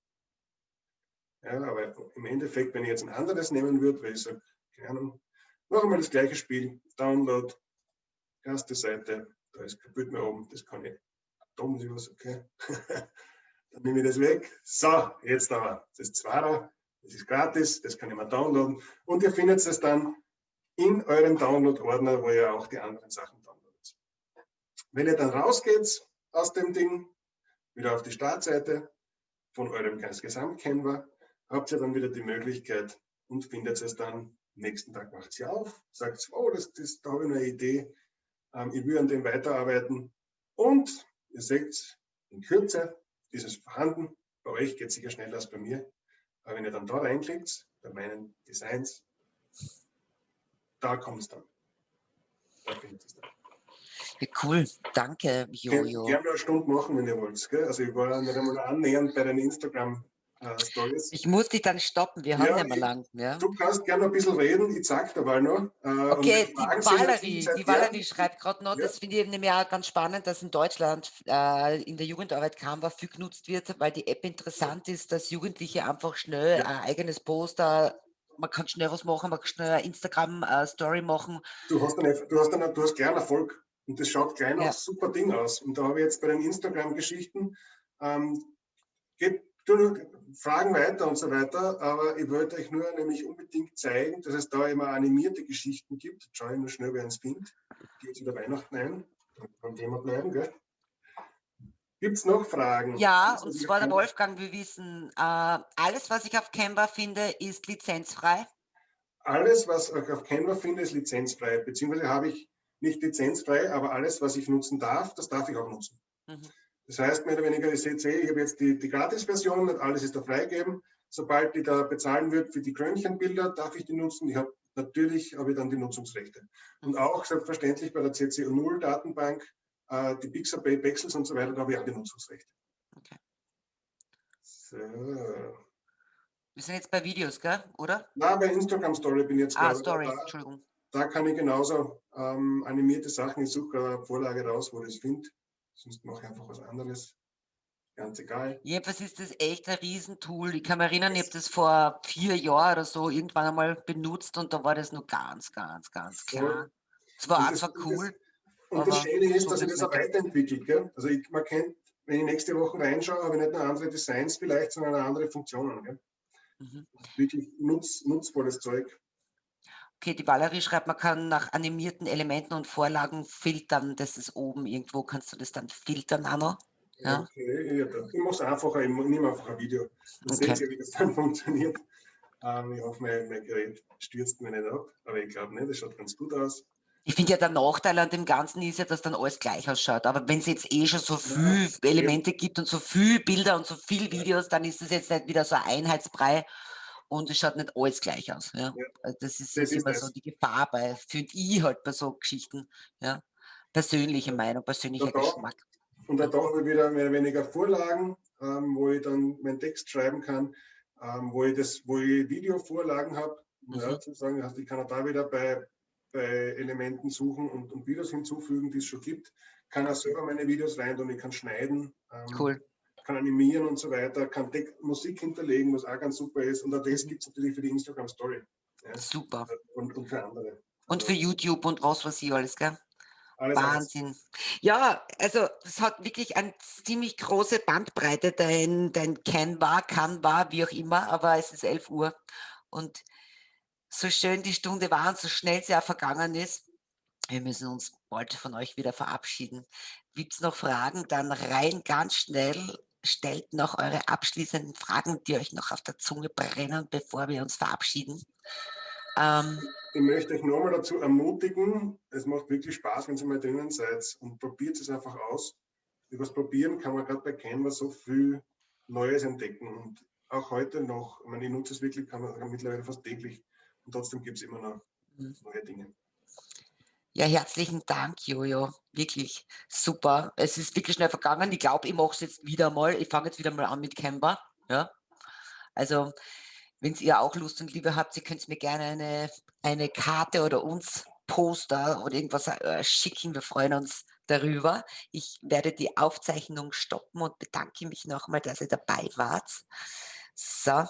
Ja, aber im Endeffekt, wenn ich jetzt ein anderes nehmen würde, weil ich sage, keine Ahnung, noch einmal das gleiche Spiel, Download, erste Seite, da ist kein Bild mehr oben, das kann ich, da muss ich was, okay. Dann nehme ich das weg. So, jetzt aber das zweite, das ist gratis, das kann ich mal downloaden und ihr findet es dann in eurem Download-Ordner, wo ihr auch die anderen Sachen downloadet. Wenn ihr dann rausgeht aus dem Ding, wieder auf die Startseite von eurem Gesamtcanva, habt ihr dann wieder die Möglichkeit und findet es dann. Nächsten Tag macht sie auf, sagt, oh, das, das, da habe ich eine Idee, ähm, ich will an dem weiterarbeiten. Und ihr seht, in Kürze ist es vorhanden. Bei euch geht es sicher schneller als bei mir. Aber wenn ihr dann da reinklickt, bei meinen Designs, da kommt es dann. Da findet es dann. Ja, cool, danke, Jojo. Gerne eine Stunde machen, wenn ihr wollt. Gell? Also ich war nicht einmal annähernd bei den Instagram äh, Stories. Ich muss dich dann stoppen, wir haben ja, mehr lang. Ja. Du kannst gerne ein bisschen reden, ich zeig dabei noch. Äh, okay, die Valerie, die Valerie schreibt gerade noch, ja. das finde ich nämlich auch ganz spannend, dass in Deutschland äh, in der Jugendarbeit Canva viel genutzt wird, weil die App interessant ist, dass Jugendliche einfach schnell ein eigenes Poster man kann schnell was machen, man kann schnell eine Instagram-Story machen. Du hast, eine, du, hast eine, du hast gern Erfolg und das schaut gleich ja. super Ding aus. Und da habe ich jetzt bei den Instagram-Geschichten, ähm, geht Fragen weiter und so weiter, aber ich wollte euch nur nämlich unbedingt zeigen, dass es da immer animierte Geschichten gibt. Schaue ich nur schnell, wer es findet. Geht jetzt wieder Weihnachten ein. Beim Thema bleiben, gell? Gibt es noch Fragen? Ja, und zwar der Wolfgang, wir wissen, äh, alles, was ich auf Canva finde, ist lizenzfrei. Alles, was ich auf Canva finde, ist lizenzfrei, beziehungsweise habe ich nicht lizenzfrei, aber alles, was ich nutzen darf, das darf ich auch nutzen. Mhm. Das heißt, mehr oder weniger, ich sehe, ich habe jetzt die, die Gratis-Version, alles ist da freigegeben. Sobald die da bezahlen wird für die Krönchenbilder, darf ich die nutzen. Ich habe natürlich habe ich dann die Nutzungsrechte. Und auch selbstverständlich bei der CCO0-Datenbank, äh, die Pixabay, Pexels und so weiter, da habe ich auch die Nutzungsrechte. Okay. So. Wir sind jetzt bei Videos, gell? oder? Na, bei Instagram Story bin ich jetzt Ah, Story, da, Entschuldigung. Da kann ich genauso ähm, animierte Sachen, ich suche eine Vorlage raus, wo ich es finde. Sonst mache ich einfach was anderes. Ganz egal. Jedenfalls ist das echt ein Riesentool. Ich kann mich erinnern, ich habe das vor vier Jahren oder so irgendwann einmal benutzt und da war das nur ganz, ganz, ganz klar. Es war einfach cool. Und das Schöne ist, dass sich das auch weiterentwickelt. Gell? Also ich, man kennt, wenn ich nächste Woche reinschaue, habe ich nicht nur andere Designs vielleicht, sondern andere Funktionen. Mhm. Wirklich nutz, nutzvolles Zeug. Okay, die Valerie schreibt, man kann nach animierten Elementen und Vorlagen filtern. Das ist oben irgendwo. Kannst du das dann filtern, Anno? Ja. Okay, ja, ich mache es einfacher. Ich nehme einfach ein Video. Dann okay. seht ihr, wie das dann funktioniert. Ähm, ich hoffe, mein, mein, Gerät stürzt mir nicht ab. Aber ich glaube nicht, das schaut ganz gut aus. Ich finde ja, der Nachteil an dem Ganzen ist ja, dass dann alles gleich ausschaut. Aber wenn es jetzt eh schon so viele ja, Elemente ja. gibt und so viele Bilder und so viele Videos, dann ist das jetzt nicht wieder so ein Einheitsbrei und es schaut nicht alles gleich aus. Ja. ja. Also das ist, das ist immer das. so die Gefahr bei, finde ich halt bei so Geschichten. Ja. Persönliche Meinung, persönlicher Geschmack. Und da brauchen wir wieder mehr oder weniger Vorlagen, ähm, wo ich dann meinen Text schreiben kann, ähm, wo ich das, wo ich Videovorlagen habe. Mhm. Ja, sozusagen, also ich kann auch da wieder bei, bei Elementen suchen und, und Videos hinzufügen, die es schon gibt. Kann auch selber meine Videos rein und ich kann schneiden. Ähm, cool kann animieren und so weiter, kann Musik hinterlegen, was auch ganz super ist. Und auch das gibt es natürlich für die Instagram Story. Ja. Super. Und, und, für andere. Und für YouTube und was weiß ich alles, gell? Alles Wahnsinn. Alles. Ja, also es hat wirklich eine ziemlich große Bandbreite, dein, dein Canva, Canva, wie auch immer, aber es ist 11 Uhr und so schön die Stunde war und so schnell sie auch vergangen ist, wir müssen uns bald von euch wieder verabschieden. Gibt es noch Fragen? Dann rein ganz schnell stellt noch eure abschließenden Fragen, die euch noch auf der Zunge brennen, bevor wir uns verabschieden. Ähm, ich möchte euch nochmal dazu ermutigen, es macht wirklich Spaß, wenn ihr mal drinnen seid und probiert es einfach aus. Über das Probieren kann man gerade bei Canva so viel Neues entdecken und auch heute noch, ich, meine, ich nutze es wirklich, kann man mittlerweile fast täglich und trotzdem gibt es immer noch mhm. neue Dinge. Ja, herzlichen Dank, Jojo. Wirklich super. Es ist wirklich schnell vergangen. Ich glaube, ich mache es jetzt wieder mal. Ich fange jetzt wieder mal an mit Canva. Ja. Also, wenn ihr auch Lust und Liebe habt, ihr könnt mir gerne eine, eine Karte oder uns Poster oder irgendwas äh, schicken. Wir freuen uns darüber. Ich werde die Aufzeichnung stoppen und bedanke mich nochmal, dass ihr dabei wart. So.